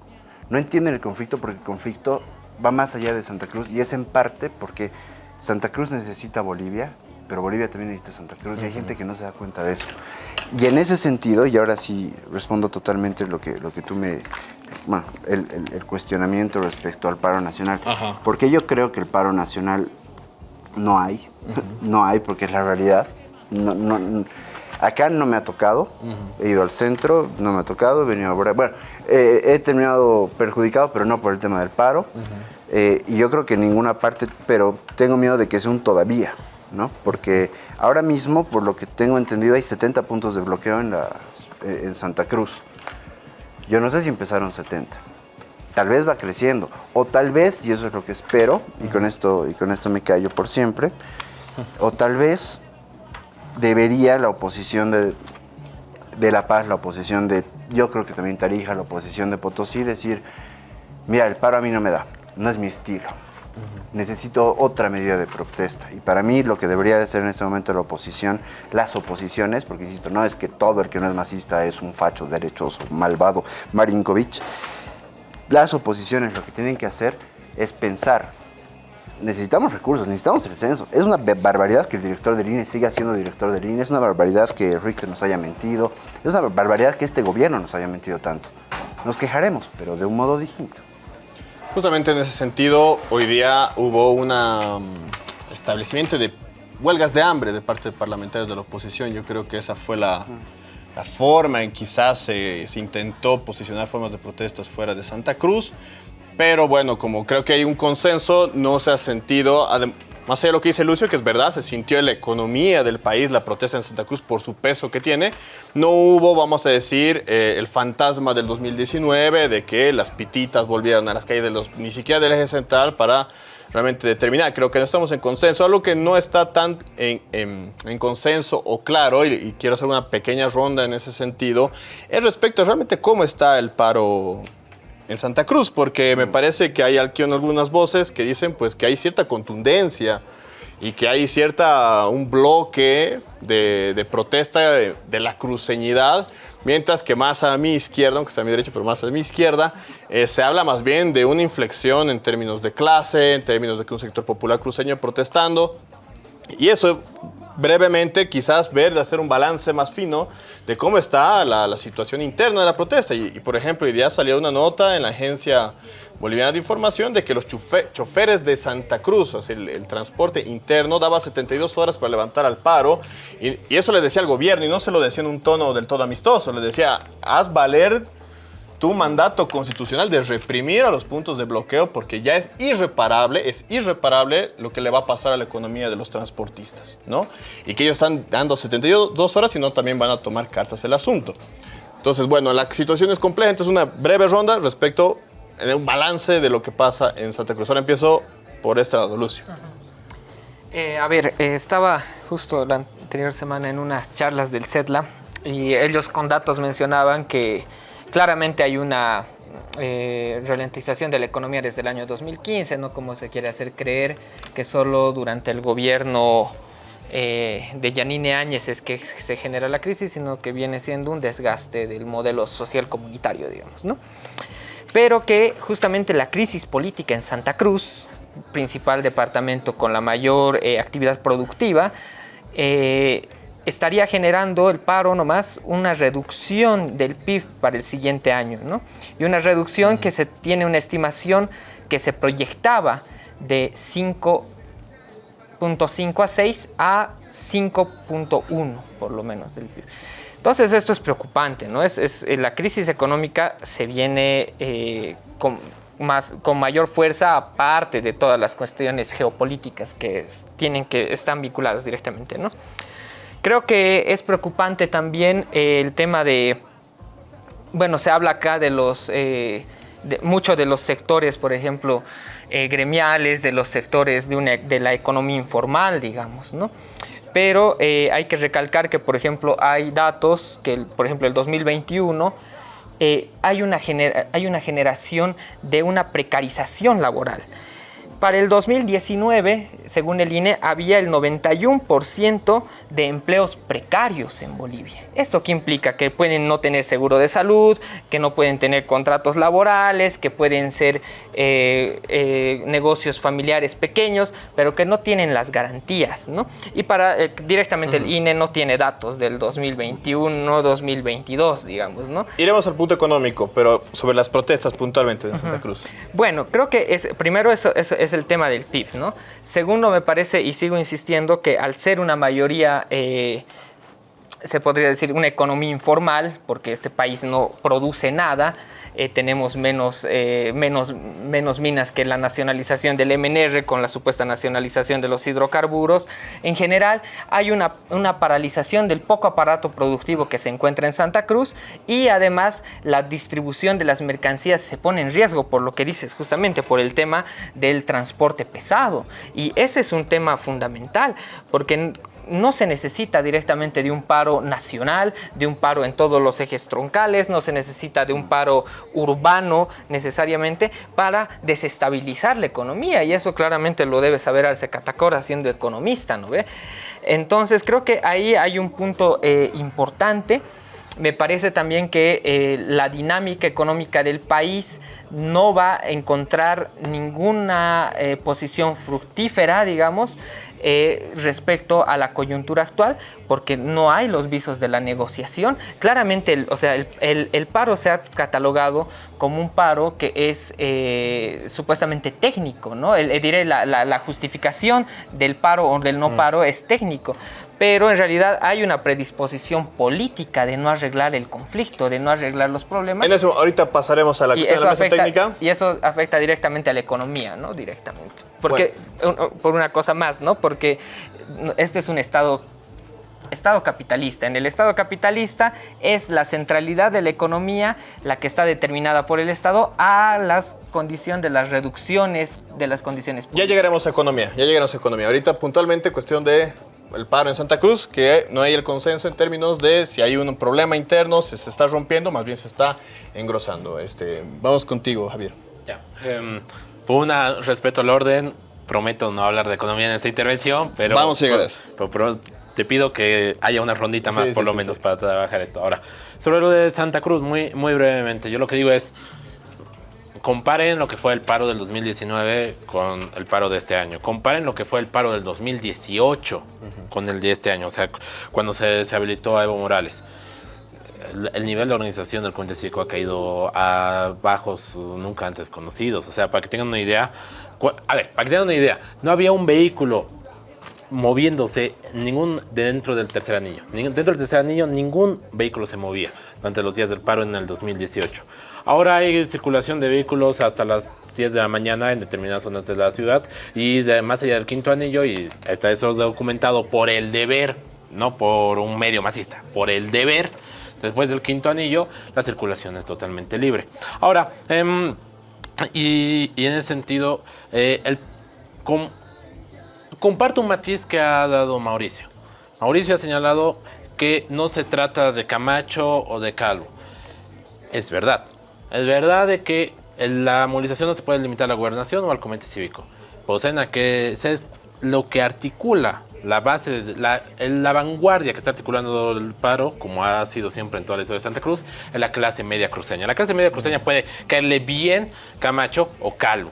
No entienden el conflicto porque el conflicto va más allá de Santa Cruz y es en parte porque Santa Cruz necesita Bolivia, pero Bolivia también necesita Santa Cruz y hay gente que no se da cuenta de eso. Y en ese sentido, y ahora sí respondo totalmente lo que, lo que tú me... Bueno, el, el- el cuestionamiento respecto al paro nacional. Ajá. Porque yo creo que el paro nacional no hay, no hay porque es la realidad. No, no- n- acá no me ha tocado, he ido al centro, no me ha tocado, he venido a Bueno, eh, he terminado perjudicado, pero no por el tema del paro. Eh, y yo creo que en ninguna parte, pero tengo miedo de que sea un todavía, ¿no? Porque ahora mismo, por lo que tengo entendido, hay 70 puntos de bloqueo en, las- eh, en Santa Cruz. Yo no sé si empezaron 70 tal vez va creciendo o tal vez y eso es lo que espero y con esto y con esto me callo por siempre o tal vez debería la oposición de, de La Paz la oposición de yo creo que también Tarija la oposición de Potosí decir mira el paro a mí no me da no es mi estilo necesito otra medida de protesta. Y para mí lo que debería de ser en este momento la oposición, las oposiciones, porque insisto, no es que todo el que no es masista es un facho derechoso, malvado, Marinkovic. Las oposiciones lo que tienen que hacer es pensar, necesitamos recursos, necesitamos el censo. Es una barbaridad que el director del INE siga siendo director del INE, es una barbaridad que Richter nos haya mentido, es una barbaridad que este gobierno nos haya mentido tanto. Nos quejaremos, pero de un modo distinto. Justamente en ese sentido, hoy día hubo un establecimiento de huelgas de hambre de parte de parlamentarios de la oposición. Yo creo que esa fue la, la forma en quizás se, se intentó posicionar formas de protestas fuera de Santa Cruz. Pero bueno, como creo que hay un consenso, no se ha sentido, más allá de lo que dice Lucio, que es verdad, se sintió en la economía del país la protesta en Santa Cruz por su peso que tiene. No hubo, vamos a decir, eh, el fantasma del 2019 de que las pititas volvieran a las calles ni siquiera del eje central para realmente determinar. Creo que no estamos en consenso. Algo que no está tan en consenso o claro, y, y quiero hacer una pequeña ronda en ese sentido, es respecto a realmente cómo está el paro en Santa Cruz, porque me parece que hay aquí algunas voces que dicen pues que hay cierta contundencia y que hay cierta, un bloque de, de protesta de, de la cruceñidad, mientras que más a mi izquierda, aunque está a mi derecha, pero más a mi izquierda, eh, se habla más bien de una inflexión en términos de clase, en términos de que un sector popular cruceño protestando, y eso brevemente quizás ver, de hacer un balance más fino de cómo está la, situación interna de la protesta. Y, por ejemplo, hoy día salió una nota en la agencia boliviana de información de que los chofe- choferes de Santa Cruz, o sea, el, transporte interno, daba 72 horas para levantar al paro. Y, y eso le decía al gobierno, y no se lo decía en un tono del todo amistoso, le decía, haz valer tu mandato constitucional de reprimir a los puntos de bloqueo porque ya es irreparable, es irreparable lo que le va a pasar a la economía de los transportistas, ¿no? Y que ellos están dando 72 horas y no también van a tomar cartas el asunto. Entonces, bueno, la situación es compleja, entonces una breve ronda respecto de un balance de lo que pasa en Santa Cruz. Ahora empiezo por este lado, Lucio. Eh, a ver, eh, estaba justo la anterior semana en unas charlas del CETLA y ellos con datos mencionaban que claramente hay una eh, ralentización de la economía desde el año 2015, no como se quiere hacer creer que solo durante el gobierno eh, de Yanine Áñez es que se genera la crisis, sino que viene siendo un desgaste del modelo social comunitario, digamos, ¿no? Pero que justamente la crisis política en Santa Cruz, principal departamento con la mayor eh, actividad productiva, eh, estaría generando el paro nomás una reducción del PIB para el siguiente año, ¿no? Y una reducción que se tiene una estimación que se proyectaba de 5.5 a 6 a 5.1 por lo menos del PIB. Entonces esto es preocupante, ¿no? Es, es- eh, la crisis económica se viene eh, con, más, con mayor fuerza aparte de todas las cuestiones geopolíticas que es- tienen que están vinculadas directamente, ¿no? Creo que es preocupante también eh, el tema de, bueno, se habla acá de los, eh, de, de los sectores, por ejemplo, eh, gremiales, de los sectores de, una- de la economía informal, digamos, ¿no? Pero eh, hay que recalcar que, por ejemplo, hay datos que, por ejemplo, el 2021 eh, hay, una hay una generación de una precarización laboral. Para el 2019, según el INE, había el 91% de empleos precarios en Bolivia. ¿Esto qué implica? Que pueden no tener seguro de salud, que no pueden tener contratos laborales, que pueden ser eh, eh, negocios familiares pequeños, pero que no tienen las garantías, ¿no? Y para eh, directamente el INE no tiene datos del 2021, 2022, digamos, ¿no? Iremos al punto económico, pero sobre las protestas puntualmente en Santa. Cruz. Bueno, creo que es, primero eso, eso es el tema del PIB, ¿no? Segundo, me parece, y sigo insistiendo, que al ser una mayoría, eh, se podría decir, una economía informal, porque este país no produce nada, eh, tenemos menos, eh, menos, menos minas que la nacionalización del MNR con la supuesta nacionalización de los hidrocarburos. En general, hay una, una paralización del poco aparato productivo que se encuentra en Santa Cruz y además la distribución de las mercancías se pone en riesgo por lo que dices, justamente por el tema del transporte pesado. Y ese es un tema fundamental, porque no se necesita directamente de un paro nacional, de un paro en todos los ejes troncales, no se necesita de un paro urbano necesariamente para desestabilizar la economía y eso claramente lo debe saber Arce Catacora siendo economista, ¿no ve? Entonces creo que ahí hay un punto eh, importante. Me parece también que eh, la dinámica económica del país no va a encontrar ninguna eh, posición fructífera, digamos, eh, respecto a la coyuntura actual, porque no hay los visos de la negociación. Claramente, el, o sea, el, el- el paro se ha catalogado como un paro que es eh, supuestamente técnico, ¿no? El- eh, diré, la, la- la justificación del paro o del no paro es técnico, pero en realidad hay una predisposición política de no arreglar el conflicto, de no arreglar los problemas. En ahorita pasaremos a la Y cuestión de la mesa afecta, técnica. y eso afecta directamente a la economía, ¿no? Directamente. Porque, por una cosa más, ¿no? Porque este es un Estado, Estado capitalista. En el Estado capitalista es la centralidad de la economía la que está determinada por el Estado a la condición de las reducciones de las condiciones Ya llegaremos a economía, ya llegaremos a economía. Ahorita puntualmente cuestión de el paro en Santa Cruz, que no hay el consenso en términos de si hay un problema interno, si se está rompiendo, más bien se está engrosando. Este, vamos contigo, Javier. Ya. em, por una, respeto al orden, prometo no hablar de economía en esta intervención, pero... Vamos a llegar a eso. pero- pero te pido que haya una rondita más, Sí, por sí, lo sí, menos, para trabajar esto. Ahora, sobre lo de Santa Cruz, muy, muy brevemente, yo lo que digo es, comparen lo que fue el paro del 2019 con el paro de este año. Comparen lo que fue el paro del 2018 con el de este año, o sea, cu- cuando se, se habilitó a Evo Morales. El, el nivel de organización del Comité Cívico ha caído a bajos uh, nunca antes conocidos. O sea, para que tengan una idea, a ver, para que tengan una idea, no había un vehículo moviéndose ningún dentro del tercer anillo. Dentro del tercer anillo ningún vehículo se movía durante los días del paro en el 2018. Ahora hay circulación de vehículos hasta las 10 de la mañana en determinadas zonas de la ciudad y de, más allá del quinto anillo y está eso documentado por el deber, no por un medio masista, por el deber. Después del quinto anillo, la circulación es totalmente libre. Ahora, em, y, en ese sentido, eh, comparto un matiz que ha dado Mauricio. Mauricio ha señalado que no se trata de Camacho o de Calvo. Es verdad. Es verdad de que la movilización no se puede limitar a la gobernación o al comité cívico. Posena que es lo que articula la base, la, la vanguardia que está articulando el paro, como ha sido siempre en toda la historia de Santa Cruz, es la clase media cruceña. La clase media cruceña puede caerle bien Camacho o Calvo.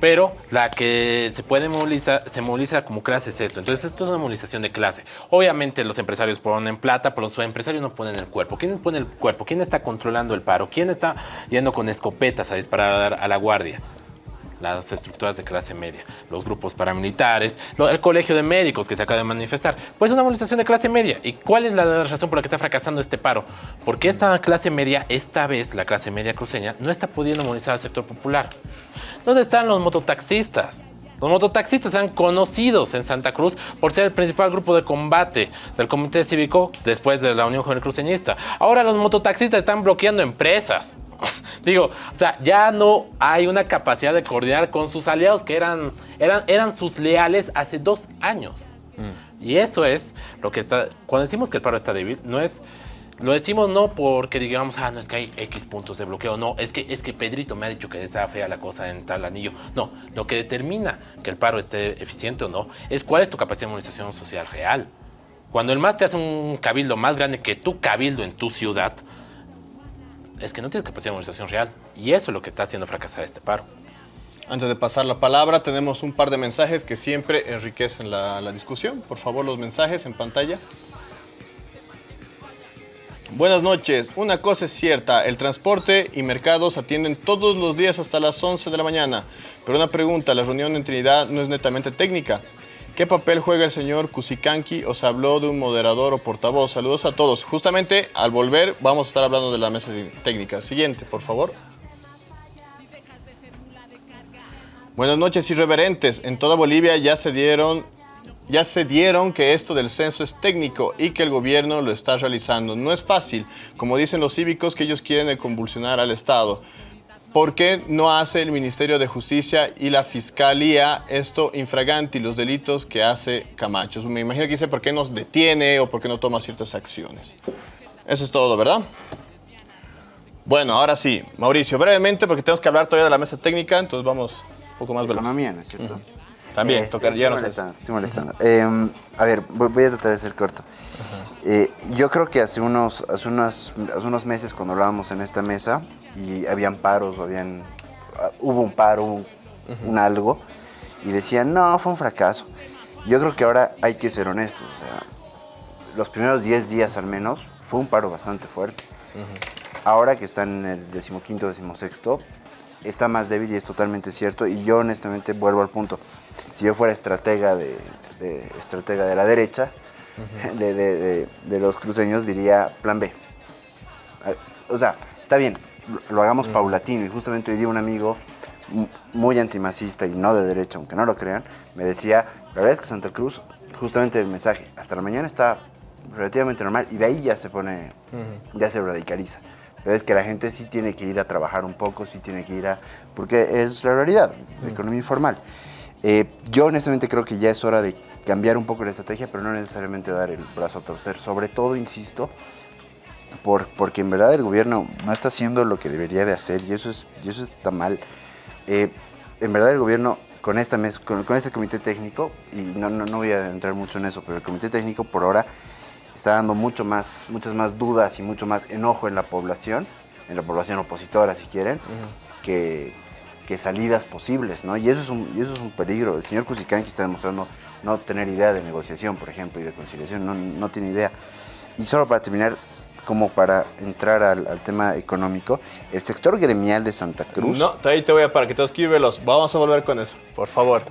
Pero la que se puede movilizar, se moviliza como clase es esto. Entonces esto es una movilización de clase. Obviamente los empresarios ponen plata, pero los empresarios no ponen el cuerpo. ¿Quién pone el cuerpo? ¿Quién está controlando el paro? ¿Quién está yendo con escopetas a disparar a la guardia? las estructuras de clase media, los grupos paramilitares, el colegio de médicos que se acaba de manifestar. Pues una movilización de clase media. ¿Y cuál es la razón por la que está fracasando este paro? Porque esta clase media, esta vez la clase media cruceña, no está pudiendo movilizar al sector popular. ¿Dónde están los mototaxistas? Los mototaxistas eran conocidos en Santa Cruz por ser el principal grupo de combate del Comité Cívico después de la Unión Juvenil Cruceñista. Ahora los mototaxistas están bloqueando empresas. Digo, o sea, ya no hay una capacidad de coordinar con sus aliados que eran, eran, eran sus leales hace dos años. Y eso es lo que está. Cuando decimos que el paro está débil, no es. Lo decimos no porque digamos, ah, no es que hay X puntos de bloqueo, no, es que, es que Pedrito me ha dicho que está fea la cosa en tal anillo. No, lo que determina que el paro esté eficiente o no es cuál es tu capacidad de movilización social real. Cuando el MAS te hace un cabildo más grande que tu cabildo en tu ciudad, es que no tienes capacidad de movilización real. Y eso es lo que está haciendo fracasar este paro. Antes de pasar la palabra, tenemos un par de mensajes que siempre enriquecen la, la discusión. Por favor, los mensajes en pantalla. Buenas noches. Una cosa es cierta, el transporte y mercados atienden todos los días hasta las 11 de la mañana. Pero una pregunta, la reunión en Trinidad no es netamente técnica. ¿Qué papel juega el señor Kusikanki? ¿Os habló de un moderador o portavoz? Saludos a todos. Justamente al volver vamos a estar hablando de la mesa técnica. Siguiente, por favor. Buenas noches, irreverentes. En toda Bolivia ya se dieron ya se dieron que esto del censo es técnico y que el gobierno lo está realizando. No es fácil, como dicen los cívicos que ellos quieren convulsionar al Estado. ¿Por qué no hace el Ministerio de Justicia y la Fiscalía esto infraganti, los delitos que hace Camacho? Me imagino que dice por qué nos detiene o por qué no toma ciertas acciones. Eso es todo, ¿verdad? Bueno, ahora sí, Mauricio, brevemente, porque tenemos que hablar todavía de la mesa técnica, entonces vamos un poco más veloz. Economía, ¿no es cierto? También, Eh, tocar, ya nos molestando, estoy molestando. Eh, a ver, voy voy a tratar de ser corto. Eh, yo creo que hace unos, hace, unos, hace unos meses cuando hablábamos en esta mesa y habían paros o habían, ah, hubo un paro, un, un algo, y decían, no, fue un fracaso. Yo creo que ahora hay que ser honestos. O sea, los primeros 10 días al menos fue un paro bastante fuerte. Ahora que están en el decimoquinto, decimosexto, está más débil y es totalmente cierto. Y yo honestamente vuelvo al punto. Si yo fuera estratega de, de- estratega de la derecha, de, de- de- de los cruceños, diría plan B. O sea, está bien, lo, lo hagamos paulatino. Y justamente hoy día un amigo mu- muy antimacista y no de derecha, aunque no lo crean, me decía, la verdad es que Santa Cruz, justamente el mensaje, hasta la mañana está relativamente normal y de ahí ya se pone, ya se radicaliza. Pero es que la gente sí tiene que ir a trabajar un poco, sí tiene que ir a... porque es la realidad, la economía informal. Eh, yo honestamente creo que ya es hora de cambiar un poco la estrategia, pero no necesariamente dar el brazo a torcer. Sobre todo, insisto, por, porque en verdad el gobierno no está haciendo lo que debería de hacer y eso, es, y eso está mal. Eh, en verdad el gobierno con, esta mes, con, con este comité técnico, y no, no, no voy a entrar mucho en eso, pero el comité técnico por ahora está dando mucho más, muchas más dudas y mucho más enojo en la población, en la población opositora si quieren, que, que salidas posibles, ¿no? Y eso, es un, y eso es un peligro. El señor Kusikanki está demostrando no tener idea de negociación, por ejemplo, y de conciliación, no, no tiene idea. Y solo para terminar, como para entrar al, al tema económico, el sector gremial de Santa Cruz... No, ahí te voy a para que todos quiero veloz. Vamos a volver con eso, por favor.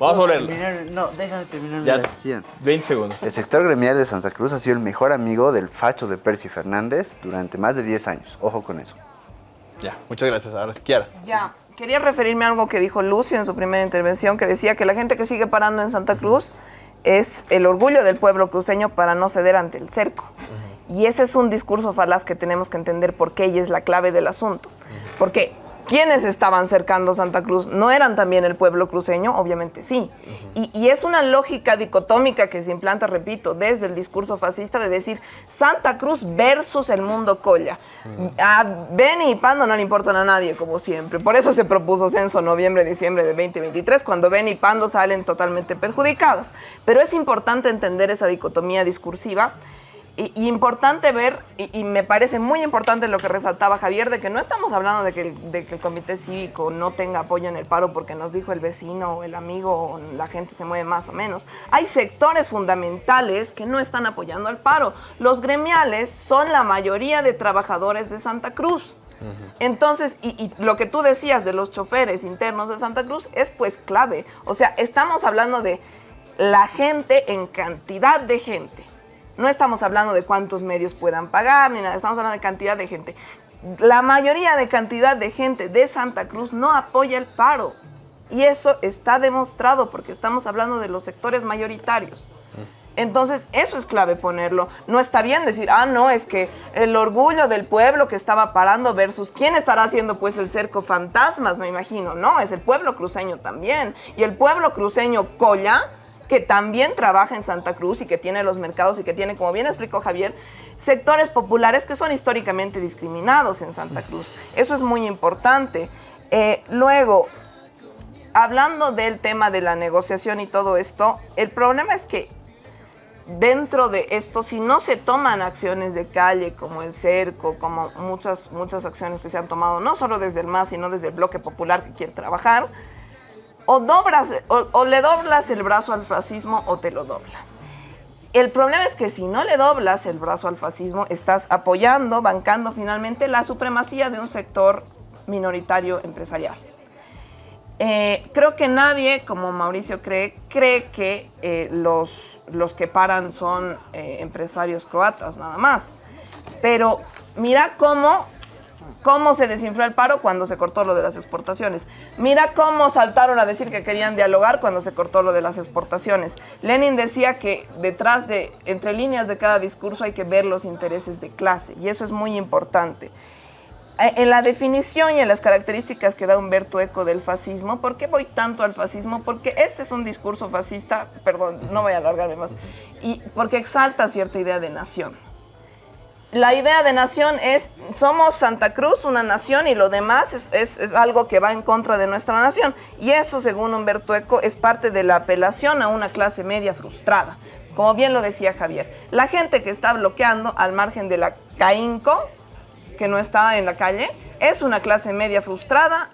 Vamos a volver. Terminar- no, déjame terminar mi Ya, oración. 20 segundos. El sector gremial de Santa Cruz ha sido el mejor amigo del facho de Percy Fernández durante más de 10 años. Ojo con eso. Ya, muchas gracias. Ahora, Kiara. Ya, quería referirme a algo que dijo Lucio en su primera intervención, que decía que la gente que sigue parando en Santa Cruz es el orgullo del pueblo cruceño para no ceder ante el cerco. Y ese es un discurso falaz que tenemos que entender por qué y es la clave del asunto. Porque quienes estaban cercando Santa Cruz no eran también el pueblo cruceño, obviamente sí. Y, y es una lógica dicotómica que se implanta, repito, desde el discurso fascista de decir Santa Cruz versus el mundo colla. A Beni y Pando no le importan a nadie, como siempre. Por eso se propuso censo noviembre-diciembre de 2023, cuando Beni y Pando salen totalmente perjudicados. Pero es importante entender esa dicotomía discursiva y, y importante ver, y, y me parece muy importante lo que resaltaba Javier, de que no estamos hablando de que, el, de que el comité cívico no tenga apoyo en el paro porque nos dijo el vecino o el amigo o la gente se mueve más o menos. Hay sectores fundamentales que no están apoyando al paro. Los gremiales son la mayoría de trabajadores de Santa Cruz. Entonces, y, y lo que tú decías de los choferes internos de Santa Cruz es pues clave. O sea, estamos hablando de la gente en cantidad de gente. No estamos hablando de cuántos medios puedan pagar ni nada, estamos hablando de cantidad de gente. La mayoría de cantidad de gente de Santa Cruz no apoya el paro. Y eso está demostrado porque estamos hablando de los sectores mayoritarios. Entonces, eso es clave ponerlo. No está bien decir, ah, no, es que el orgullo del pueblo que estaba parando versus quién estará haciendo pues el cerco fantasmas, me imagino. No, es el pueblo cruceño también. Y el pueblo cruceño Colla, que también trabaja en Santa Cruz y que tiene los mercados y que tiene, como bien explicó Javier, sectores populares que son históricamente discriminados en Santa Cruz. Eso es muy importante. Eh, luego, hablando del tema de la negociación y todo esto, el problema es que dentro de esto, si no se toman acciones de calle como el cerco, como muchas, muchas acciones que se han tomado, no solo desde el MAS, sino desde el bloque popular que quiere trabajar, o, o, le doblas el brazo al fascismo o te lo dobla. El problema es que si no le doblas el brazo al fascismo, estás apoyando, bancando finalmente la supremacía de un sector minoritario empresarial. Eh, creo que nadie, como Mauricio cree, cree que eh, los, los que paran son eh, empresarios croatas, nada más. Pero mira cómo, cómo se desinfló el paro cuando se cortó lo de las exportaciones. Mira cómo saltaron a decir que querían dialogar cuando se cortó lo de las exportaciones. Lenin decía que detrás de, entre líneas de cada discurso hay que ver los intereses de clase, y eso es muy importante. Eh, en la definición y en las características que da Humberto Eco del fascismo, ¿por qué voy tanto al fascismo? Porque este es un discurso fascista, perdón, no voy a alargarme más, y porque exalta cierta idea de nación. La idea de nación es, somos Santa Cruz, una nación, y lo demás es, es, algo que va en contra de nuestra nación. Y eso, según Humberto Eco, es parte de la apelación a una clase media frustrada. Como bien lo decía Javier, la gente que está bloqueando al margen de la CAINCO, que no está en la calle, es una clase media frustrada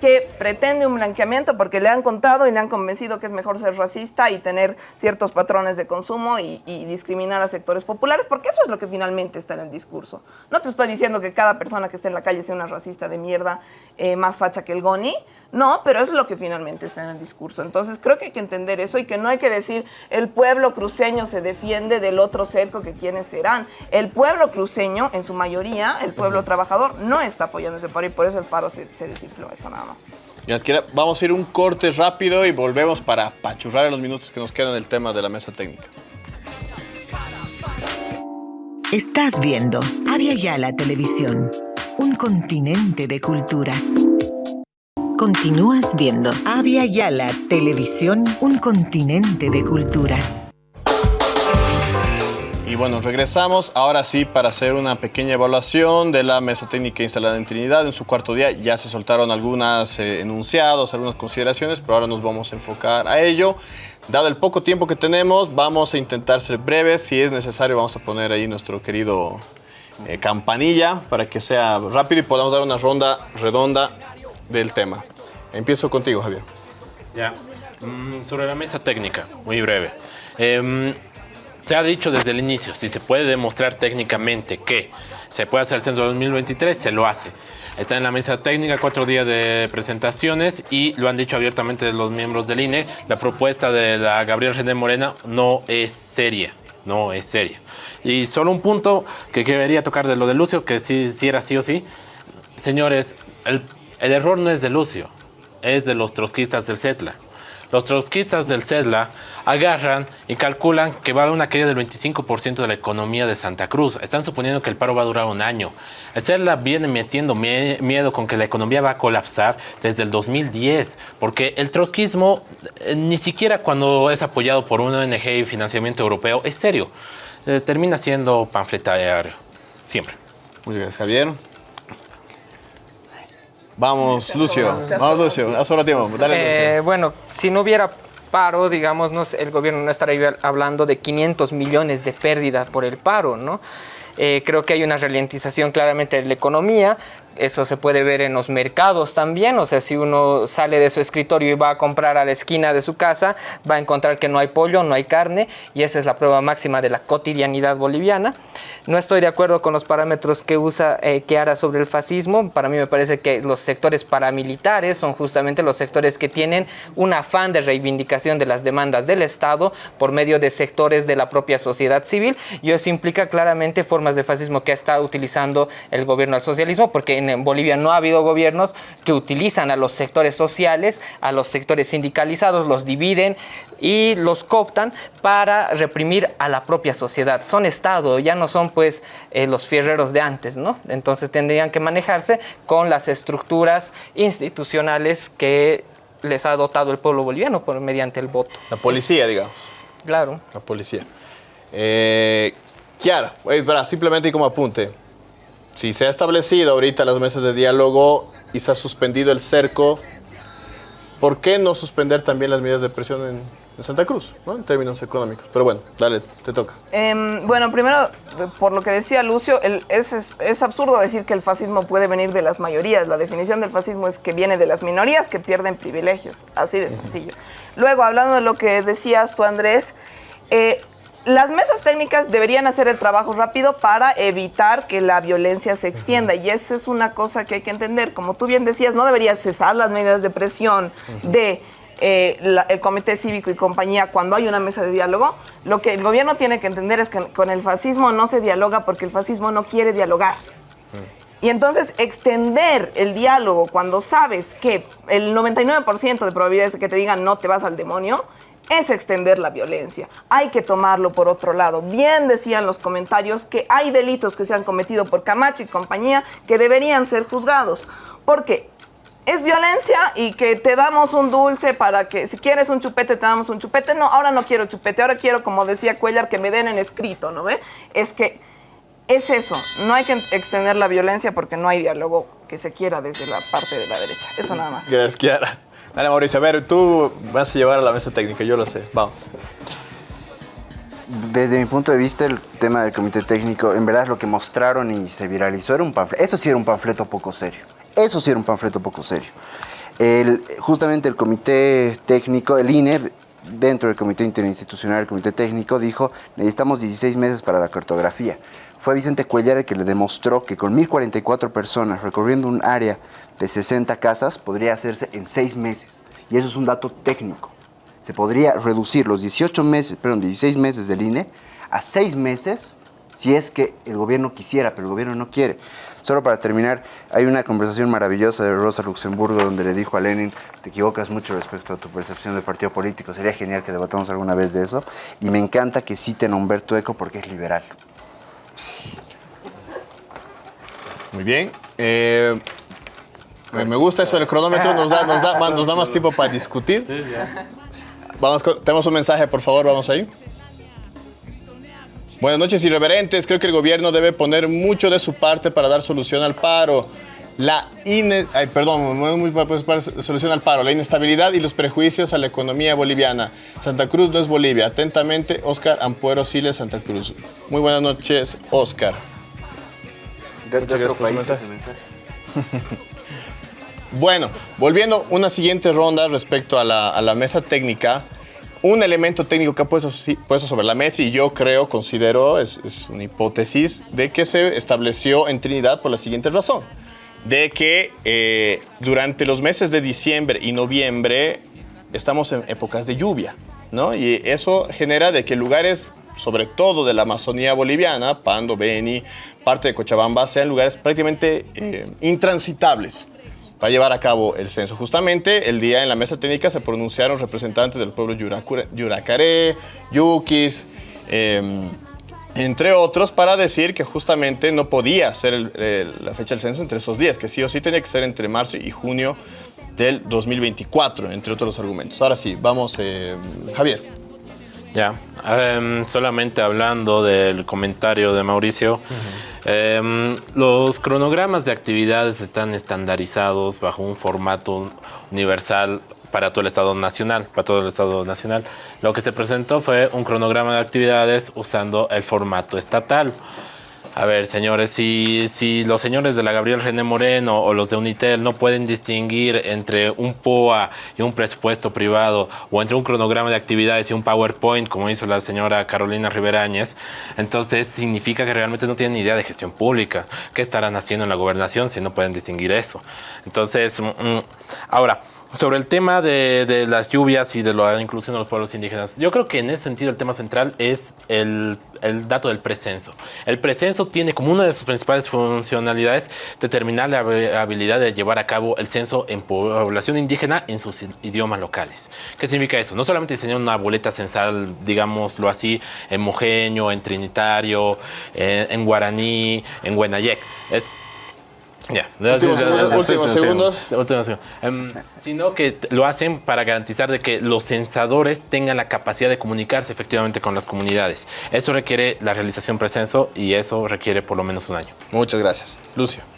que pretende un blanqueamiento porque le han contado y le han convencido que es mejor ser racista y tener ciertos patrones de consumo y, y, discriminar a sectores populares, porque eso es lo que finalmente está en el discurso. No te estoy diciendo que cada persona que esté en la calle sea una racista de mierda eh, más facha que el Goni, no, pero eso es lo que finalmente está en el discurso. Entonces creo que hay que entender eso y que no hay que decir el pueblo cruceño se defiende del otro cerco que quienes serán. El pueblo cruceño, en su mayoría, el pueblo trabajador, no está apoyando ese paro y por eso el paro se, se desinfló, eso nada más. Vamos a ir un corte rápido y volvemos para pachurrar en los minutos que nos quedan el tema de la mesa técnica. Estás viendo Avia Yala Televisión, un continente de culturas. Continúas viendo Avia Yala Televisión, un continente de culturas. Y bueno, regresamos ahora sí para hacer una pequeña evaluación de la mesa técnica instalada en Trinidad. En su cuarto día ya se soltaron algunos eh, enunciados, algunas consideraciones, pero ahora nos vamos a enfocar a ello. Dado el poco tiempo que tenemos, vamos a intentar ser breves. Si es necesario, vamos a poner ahí nuestro querido eh, campanilla para que sea rápido y podamos dar una ronda redonda del tema. Empiezo contigo, Javier. Ya, mm, sobre la mesa técnica, muy breve. Eh, se ha dicho desde el inicio, si se puede demostrar técnicamente que se puede hacer el censo 2023, se lo hace. Está en la mesa técnica, cuatro días de presentaciones y lo han dicho abiertamente los miembros del INE, la propuesta de la Gabriel René Morena no es seria, no es seria. Y solo un punto que quería tocar de lo de Lucio, que sí, sí era sí o sí. Señores, el, el error no es de Lucio, es de los trotskistas del CETLA. Los trotskistas del CEDLA agarran y calculan que va a haber una caída del 25% de la economía de Santa Cruz. Están suponiendo que el paro va a durar un año. El CEDLA viene metiendo miedo con que la economía va a colapsar desde el 2010, porque el trotskismo eh, ni siquiera cuando es apoyado por una ONG y financiamiento europeo es serio. Eh, termina siendo panfletario, siempre. Muchas gracias, Javier. Vamos, Lucio. Vamos, Lucio. Haz ahora tiempo. Dale, eh, bueno, si no hubiera paro, digamos, no, el gobierno no estaría hablando de 500 millones de pérdidas por el paro, ¿no? Eh, creo que hay una ralentización claramente de la economía. Eso se puede ver en los mercados también, o sea, si uno sale de su escritorio y va a comprar a la esquina de su casa, va a encontrar que no hay pollo, no hay carne, y esa es la prueba máxima de la cotidianidad boliviana. No estoy de acuerdo con los parámetros que usa eh, Keara sobre el fascismo. Para mí me parece que los sectores paramilitares son justamente los sectores que tienen un afán de reivindicación de las demandas del Estado por medio de sectores de la propia sociedad civil, y eso implica claramente formas de fascismo que está utilizando el gobierno del socialismo, porque en Bolivia no ha habido gobiernos que utilizan a los sectores sociales, a los sectores sindicalizados, los dividen y los cooptan para reprimir a la propia sociedad. Son Estado, ya no son pues eh, los fierreros de antes, ¿no? Entonces tendrían que manejarse con las estructuras institucionales que les ha dotado el pueblo boliviano por mediante el voto. La policía, digamos. Claro. La policía. Eh, Kiara, para, simplemente como apunte, si se ha establecido ahorita las mesas de diálogo y se ha suspendido el cerco, ¿por qué no suspender también las medidas de presión en, Santa Cruz, en términos económicos? Pero bueno, dale, te toca. Em, bueno, primero, por lo que decía Lucio, es absurdo decir que el fascismo puede venir de las mayorías. La definición del fascismo es que viene de las minorías que pierden privilegios. Así de sencillo. Luego, hablando de lo que decías tú, Andrés, eh, las mesas técnicas deberían hacer el trabajo rápido para evitar que la violencia se extienda. Y eso es una cosa que hay que entender. Como tú bien decías, no deberían cesar las medidas de presión de eh, la- el Comité Cívico y compañía cuando hay una mesa de diálogo. Lo que el gobierno tiene que entender es que con el fascismo no se dialoga porque el fascismo no quiere dialogar. Y entonces extender el diálogo cuando sabes que el 99% de probabilidades de que te digan no te vas al demonio es extender la violencia. Hay que tomarlo por otro lado. Bien decían los comentarios que hay delitos que se han cometido por Camacho y compañía que deberían ser juzgados. Porque es violencia y que te damos un dulce para que si quieres un chupete te damos un chupete. No, ahora no quiero chupete, ahora quiero, como decía Cuellar, que me den en escrito, ¿no ve? Es que es eso, no hay que extender la violencia porque no hay diálogo que se quiera desde la parte de la derecha. Eso nada más. Gracias, Kiara. Dale, Mauricio, a ver, tú vas a llevar a la mesa técnica, yo lo sé. Vamos. Desde mi punto de vista, el tema del comité técnico, en verdad lo que mostraron y se viralizó era un panfleto. Eso sí era un panfleto poco serio. Eso sí era un panfleto poco serio. El, justamente el comité técnico, el INE, dentro del comité interinstitucional, el comité técnico, dijo, necesitamos 16 meses para la cartografía. Fue Vicente Cuellar el que le demostró que con 1.044 personas recorriendo un área de 60 casas podría hacerse en 6 meses. Y eso es un dato técnico se podría reducir los 18 meses, perdón, 16 meses del INE a 6 meses si es que el gobierno quisiera, pero el gobierno no quiere. Solo para terminar, hay una conversación maravillosa de Rosa Luxemburgo donde le dijo a Lenin, te equivocas mucho respecto a tu percepción del partido político, sería genial que debatamos alguna vez de eso. Y me encanta que citen a Humberto Eco porque es liberal. Muy bien. Eh, me gusta eso del cronómetro, nos da, nos da, más- nos da más tiempo para discutir. Vamos, tenemos un mensaje, por favor, vamos ahí. Buenas noches, irreverentes. Creo que el gobierno debe poner mucho de su parte para dar solución al paro. La ine- ay, perdón, no es muy para- para solución al paro, la inestabilidad y los prejuicios a la economía boliviana. Santa Cruz no es Bolivia. Atentamente, Oscar Ampuero Siles, Santa Cruz. Muy buenas noches, Oscar. De otro país mensaje. mensaje. Bueno, volviendo una siguiente ronda respecto a la, a la mesa técnica, un elemento técnico que ha puesto, sobre la mesa y yo creo, considero, es, es una hipótesis de que se estableció en Trinidad por la siguiente razón, de que eh, durante los meses de diciembre y noviembre estamos en épocas de lluvia, ¿no? Y eso genera de que lugares, sobre todo de la Amazonía boliviana, Pando, Beni, parte de Cochabamba, sean lugares prácticamente eh, intransitables para llevar a cabo el censo. Justamente el día en la mesa técnica se pronunciaron representantes del pueblo Yuracure- Yuracaré, Yuquis, eh, entre otros, para decir que justamente no podía ser la fecha del censo entre esos días, que sí o sí tenía que ser entre marzo y junio del 2024, entre otros argumentos. Ahora sí, vamos, eh, Javier. Ya, em, solamente hablando del comentario de Mauricio, em, los cronogramas de actividades están estandarizados bajo un formato universal para todo el Estado Nacional, para todo el Estado Nacional. Lo que se presentó fue un cronograma de actividades usando el formato estatal. A ver, señores, si, si los señores de la Gabriel René Moreno o los de Unitel no pueden distinguir entre un POA y un presupuesto privado o entre un cronograma de actividades y un PowerPoint, como hizo la señora Carolina Riverañez, entonces significa que realmente no tienen idea de gestión pública. ¿Qué estarán haciendo en la gobernación si no pueden distinguir eso? Entonces, mm, mm, ahora, sobre el tema de, las lluvias y de la inclusión de los pueblos indígenas, yo creo que en ese sentido el tema central es el, dato del precenso. El precenso tiene como una de sus principales funcionalidades determinar la habilidad de llevar a cabo el censo en población indígena en sus idiomas locales. ¿Qué significa eso? No solamente diseñar una boleta censal, digámoslo así, en mojeño, en trinitario, en, guaraní, en huenayec. Es ya, últimos segundos. Um, sino que lo hacen para garantizar de que los censadores tengan la capacidad de comunicarse efectivamente con las comunidades. Eso requiere la realización presenso y eso requiere por lo menos un año. Muchas gracias. Lucio.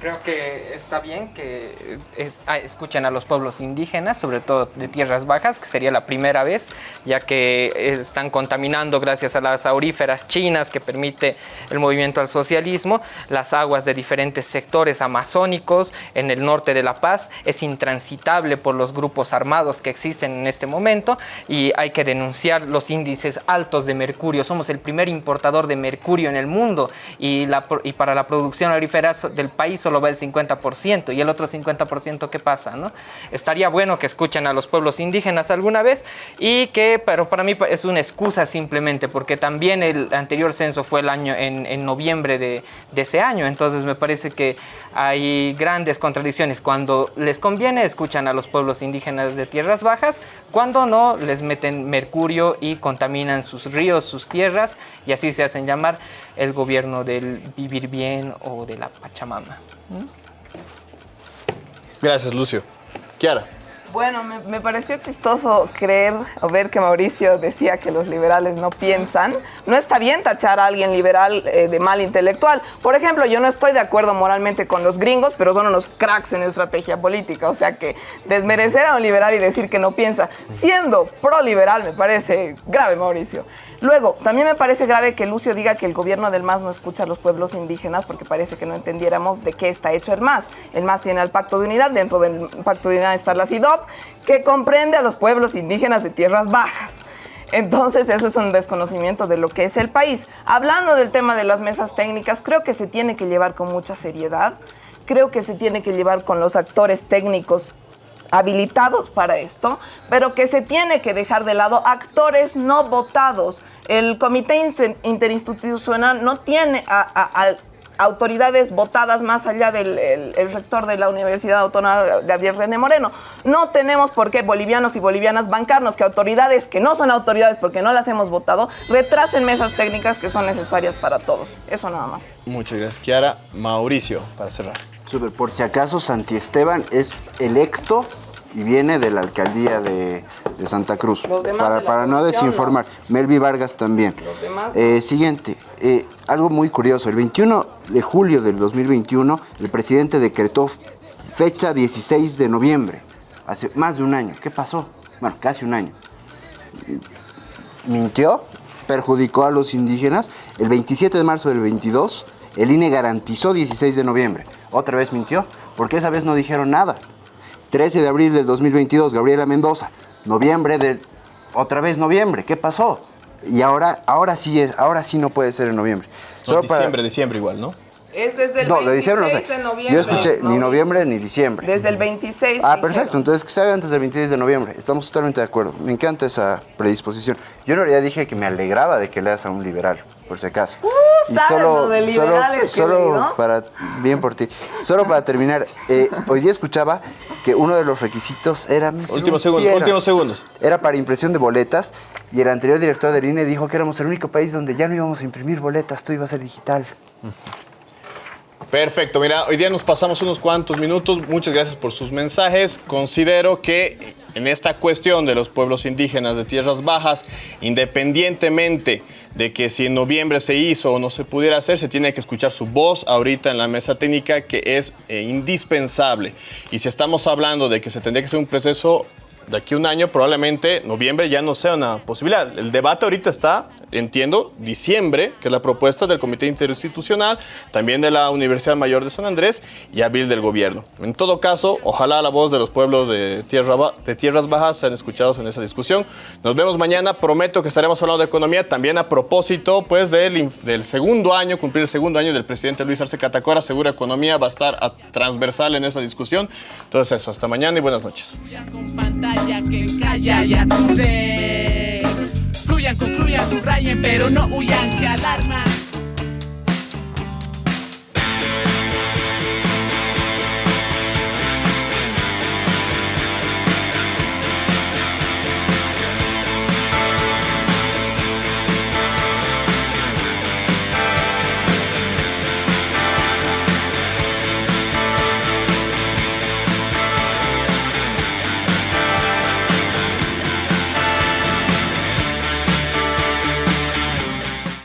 Creo que está bien que es, ah, escuchen a los pueblos indígenas, sobre todo de tierras bajas, que sería la primera vez, ya que están contaminando gracias a las auríferas chinas que permite el movimiento al socialismo, las aguas de diferentes sectores amazónicos en el norte de La Paz, es intransitable por los grupos armados que existen en este momento y hay que denunciar los índices altos de mercurio. Somos el primer importador de mercurio en el mundo y, la, y para la producción aurífera del país solo va el 50% y el otro 50% ¿qué pasa? ¿no? Estaría bueno que escuchen a los pueblos indígenas alguna vez y que, pero para mí es una excusa simplemente porque también el anterior censo fue el año en, noviembre de ese año, entonces me parece que hay grandes contradicciones. Cuando les conviene escuchan a los pueblos indígenas de tierras bajas, cuando no les meten mercurio y contaminan sus ríos, sus tierras y así se hacen llamar el gobierno del vivir bien o de la Pachamama. Gracias, Lucio. Kiara. Bueno, me, pareció chistoso creer o ver que Mauricio decía que los liberales no piensan. No está bien tachar a alguien liberal eh, de mal intelectual. Por ejemplo, yo no estoy de acuerdo moralmente con los gringos, pero son unos cracks en estrategia política. O sea que desmerecer a un liberal y decir que no piensa, siendo pro-liberal, me parece grave, Mauricio. Luego, también me parece grave que Lucio diga que el gobierno del MAS no escucha a los pueblos indígenas porque parece que no entendiéramos de qué está hecho el MAS. El MAS tiene el Pacto de Unidad, dentro del Pacto de Unidad está la CIDOP, que comprende a los pueblos indígenas de tierras bajas. Entonces, eso es un desconocimiento de lo que es el país. Hablando del tema de las mesas técnicas, creo que se tiene que llevar con mucha seriedad. Creo que se tiene que llevar con los actores técnicos habilitados para esto, pero que se tiene que dejar de lado actores no votados. El Comité Interinstitucional no tiene a, autoridades votadas más allá del el, el rector de la Universidad Autónoma, Gabriel René Moreno. No tenemos por qué bolivianos y bolivianas bancarnos que autoridades que no son autoridades porque no las hemos votado retrasen mesas técnicas que son necesarias para todos. Eso nada más. Muchas gracias, Kiara. Mauricio, para cerrar. Super, por si acaso, Santi Esteban es electo y viene de la alcaldía de, de Santa Cruz. Para, para no desinformar. No. Melvi Vargas también. Eh, siguiente, eh, algo muy curioso. El 21 de julio del 2021, el presidente decretó fecha 16 de noviembre. Hace más de un año. ¿Qué pasó? Bueno, casi un año. Mintió, perjudicó a los indígenas. El 27 de marzo del 22, el INE garantizó 16 de noviembre. Otra vez mintió, porque esa vez no dijeron nada. 13 de abril del 2022, Gabriela Mendoza. Noviembre del... Otra vez noviembre, ¿qué pasó? Y ahora, ahora sí es, ahora sí no puede ser en noviembre. No, Solo diciembre, para... diciembre igual, ¿no? Es desde el no, 26 de diciembre no sé. de noviembre. Yo escuché ni noviembre ni diciembre. Desde el 26. Ah, perfecto. Entonces que se haga antes del 26 de noviembre. Estamos totalmente de acuerdo. Me encanta esa predisposición. Yo en realidad dije que me alegraba de que leas a un liberal, por si acaso. Uh, y solo, lo de liberales solo, solo para bien por ti. Solo para terminar, eh, hoy día escuchaba que uno de los requisitos era últimos segundos, últimos segundos. Era para impresión de boletas y el anterior director del INE dijo que éramos el único país donde ya no íbamos a imprimir boletas, todo iba a ser digital. Uh -huh. Perfecto, mira, hoy día nos pasamos unos cuantos minutos, muchas gracias por sus mensajes. Considero que en esta cuestión de los pueblos indígenas de tierras bajas, independientemente de que si en noviembre se hizo o no se pudiera hacer, se tiene que escuchar su voz ahorita en la mesa técnica que es eh, indispensable. Y si estamos hablando de que se tendría que hacer un proceso de aquí a un año, probablemente noviembre ya no sea una posibilidad. El debate ahorita está entiendo, diciembre, que es la propuesta del Comité Interinstitucional, también de la Universidad Mayor de San Andrés y abril del gobierno. En todo caso, ojalá la voz de los pueblos de, tierra, de Tierras Bajas sean escuchados en esa discusión. Nos vemos mañana, prometo que estaremos hablando de economía, también a propósito pues, del, del segundo año, cumplir el segundo año del presidente Luis Arce Catacora, Segura Economía va a estar a- transversal en esa discusión. Entonces eso, hasta mañana y buenas noches. Fluyan, concluyan, subrayen, pero no huyan, que alarma.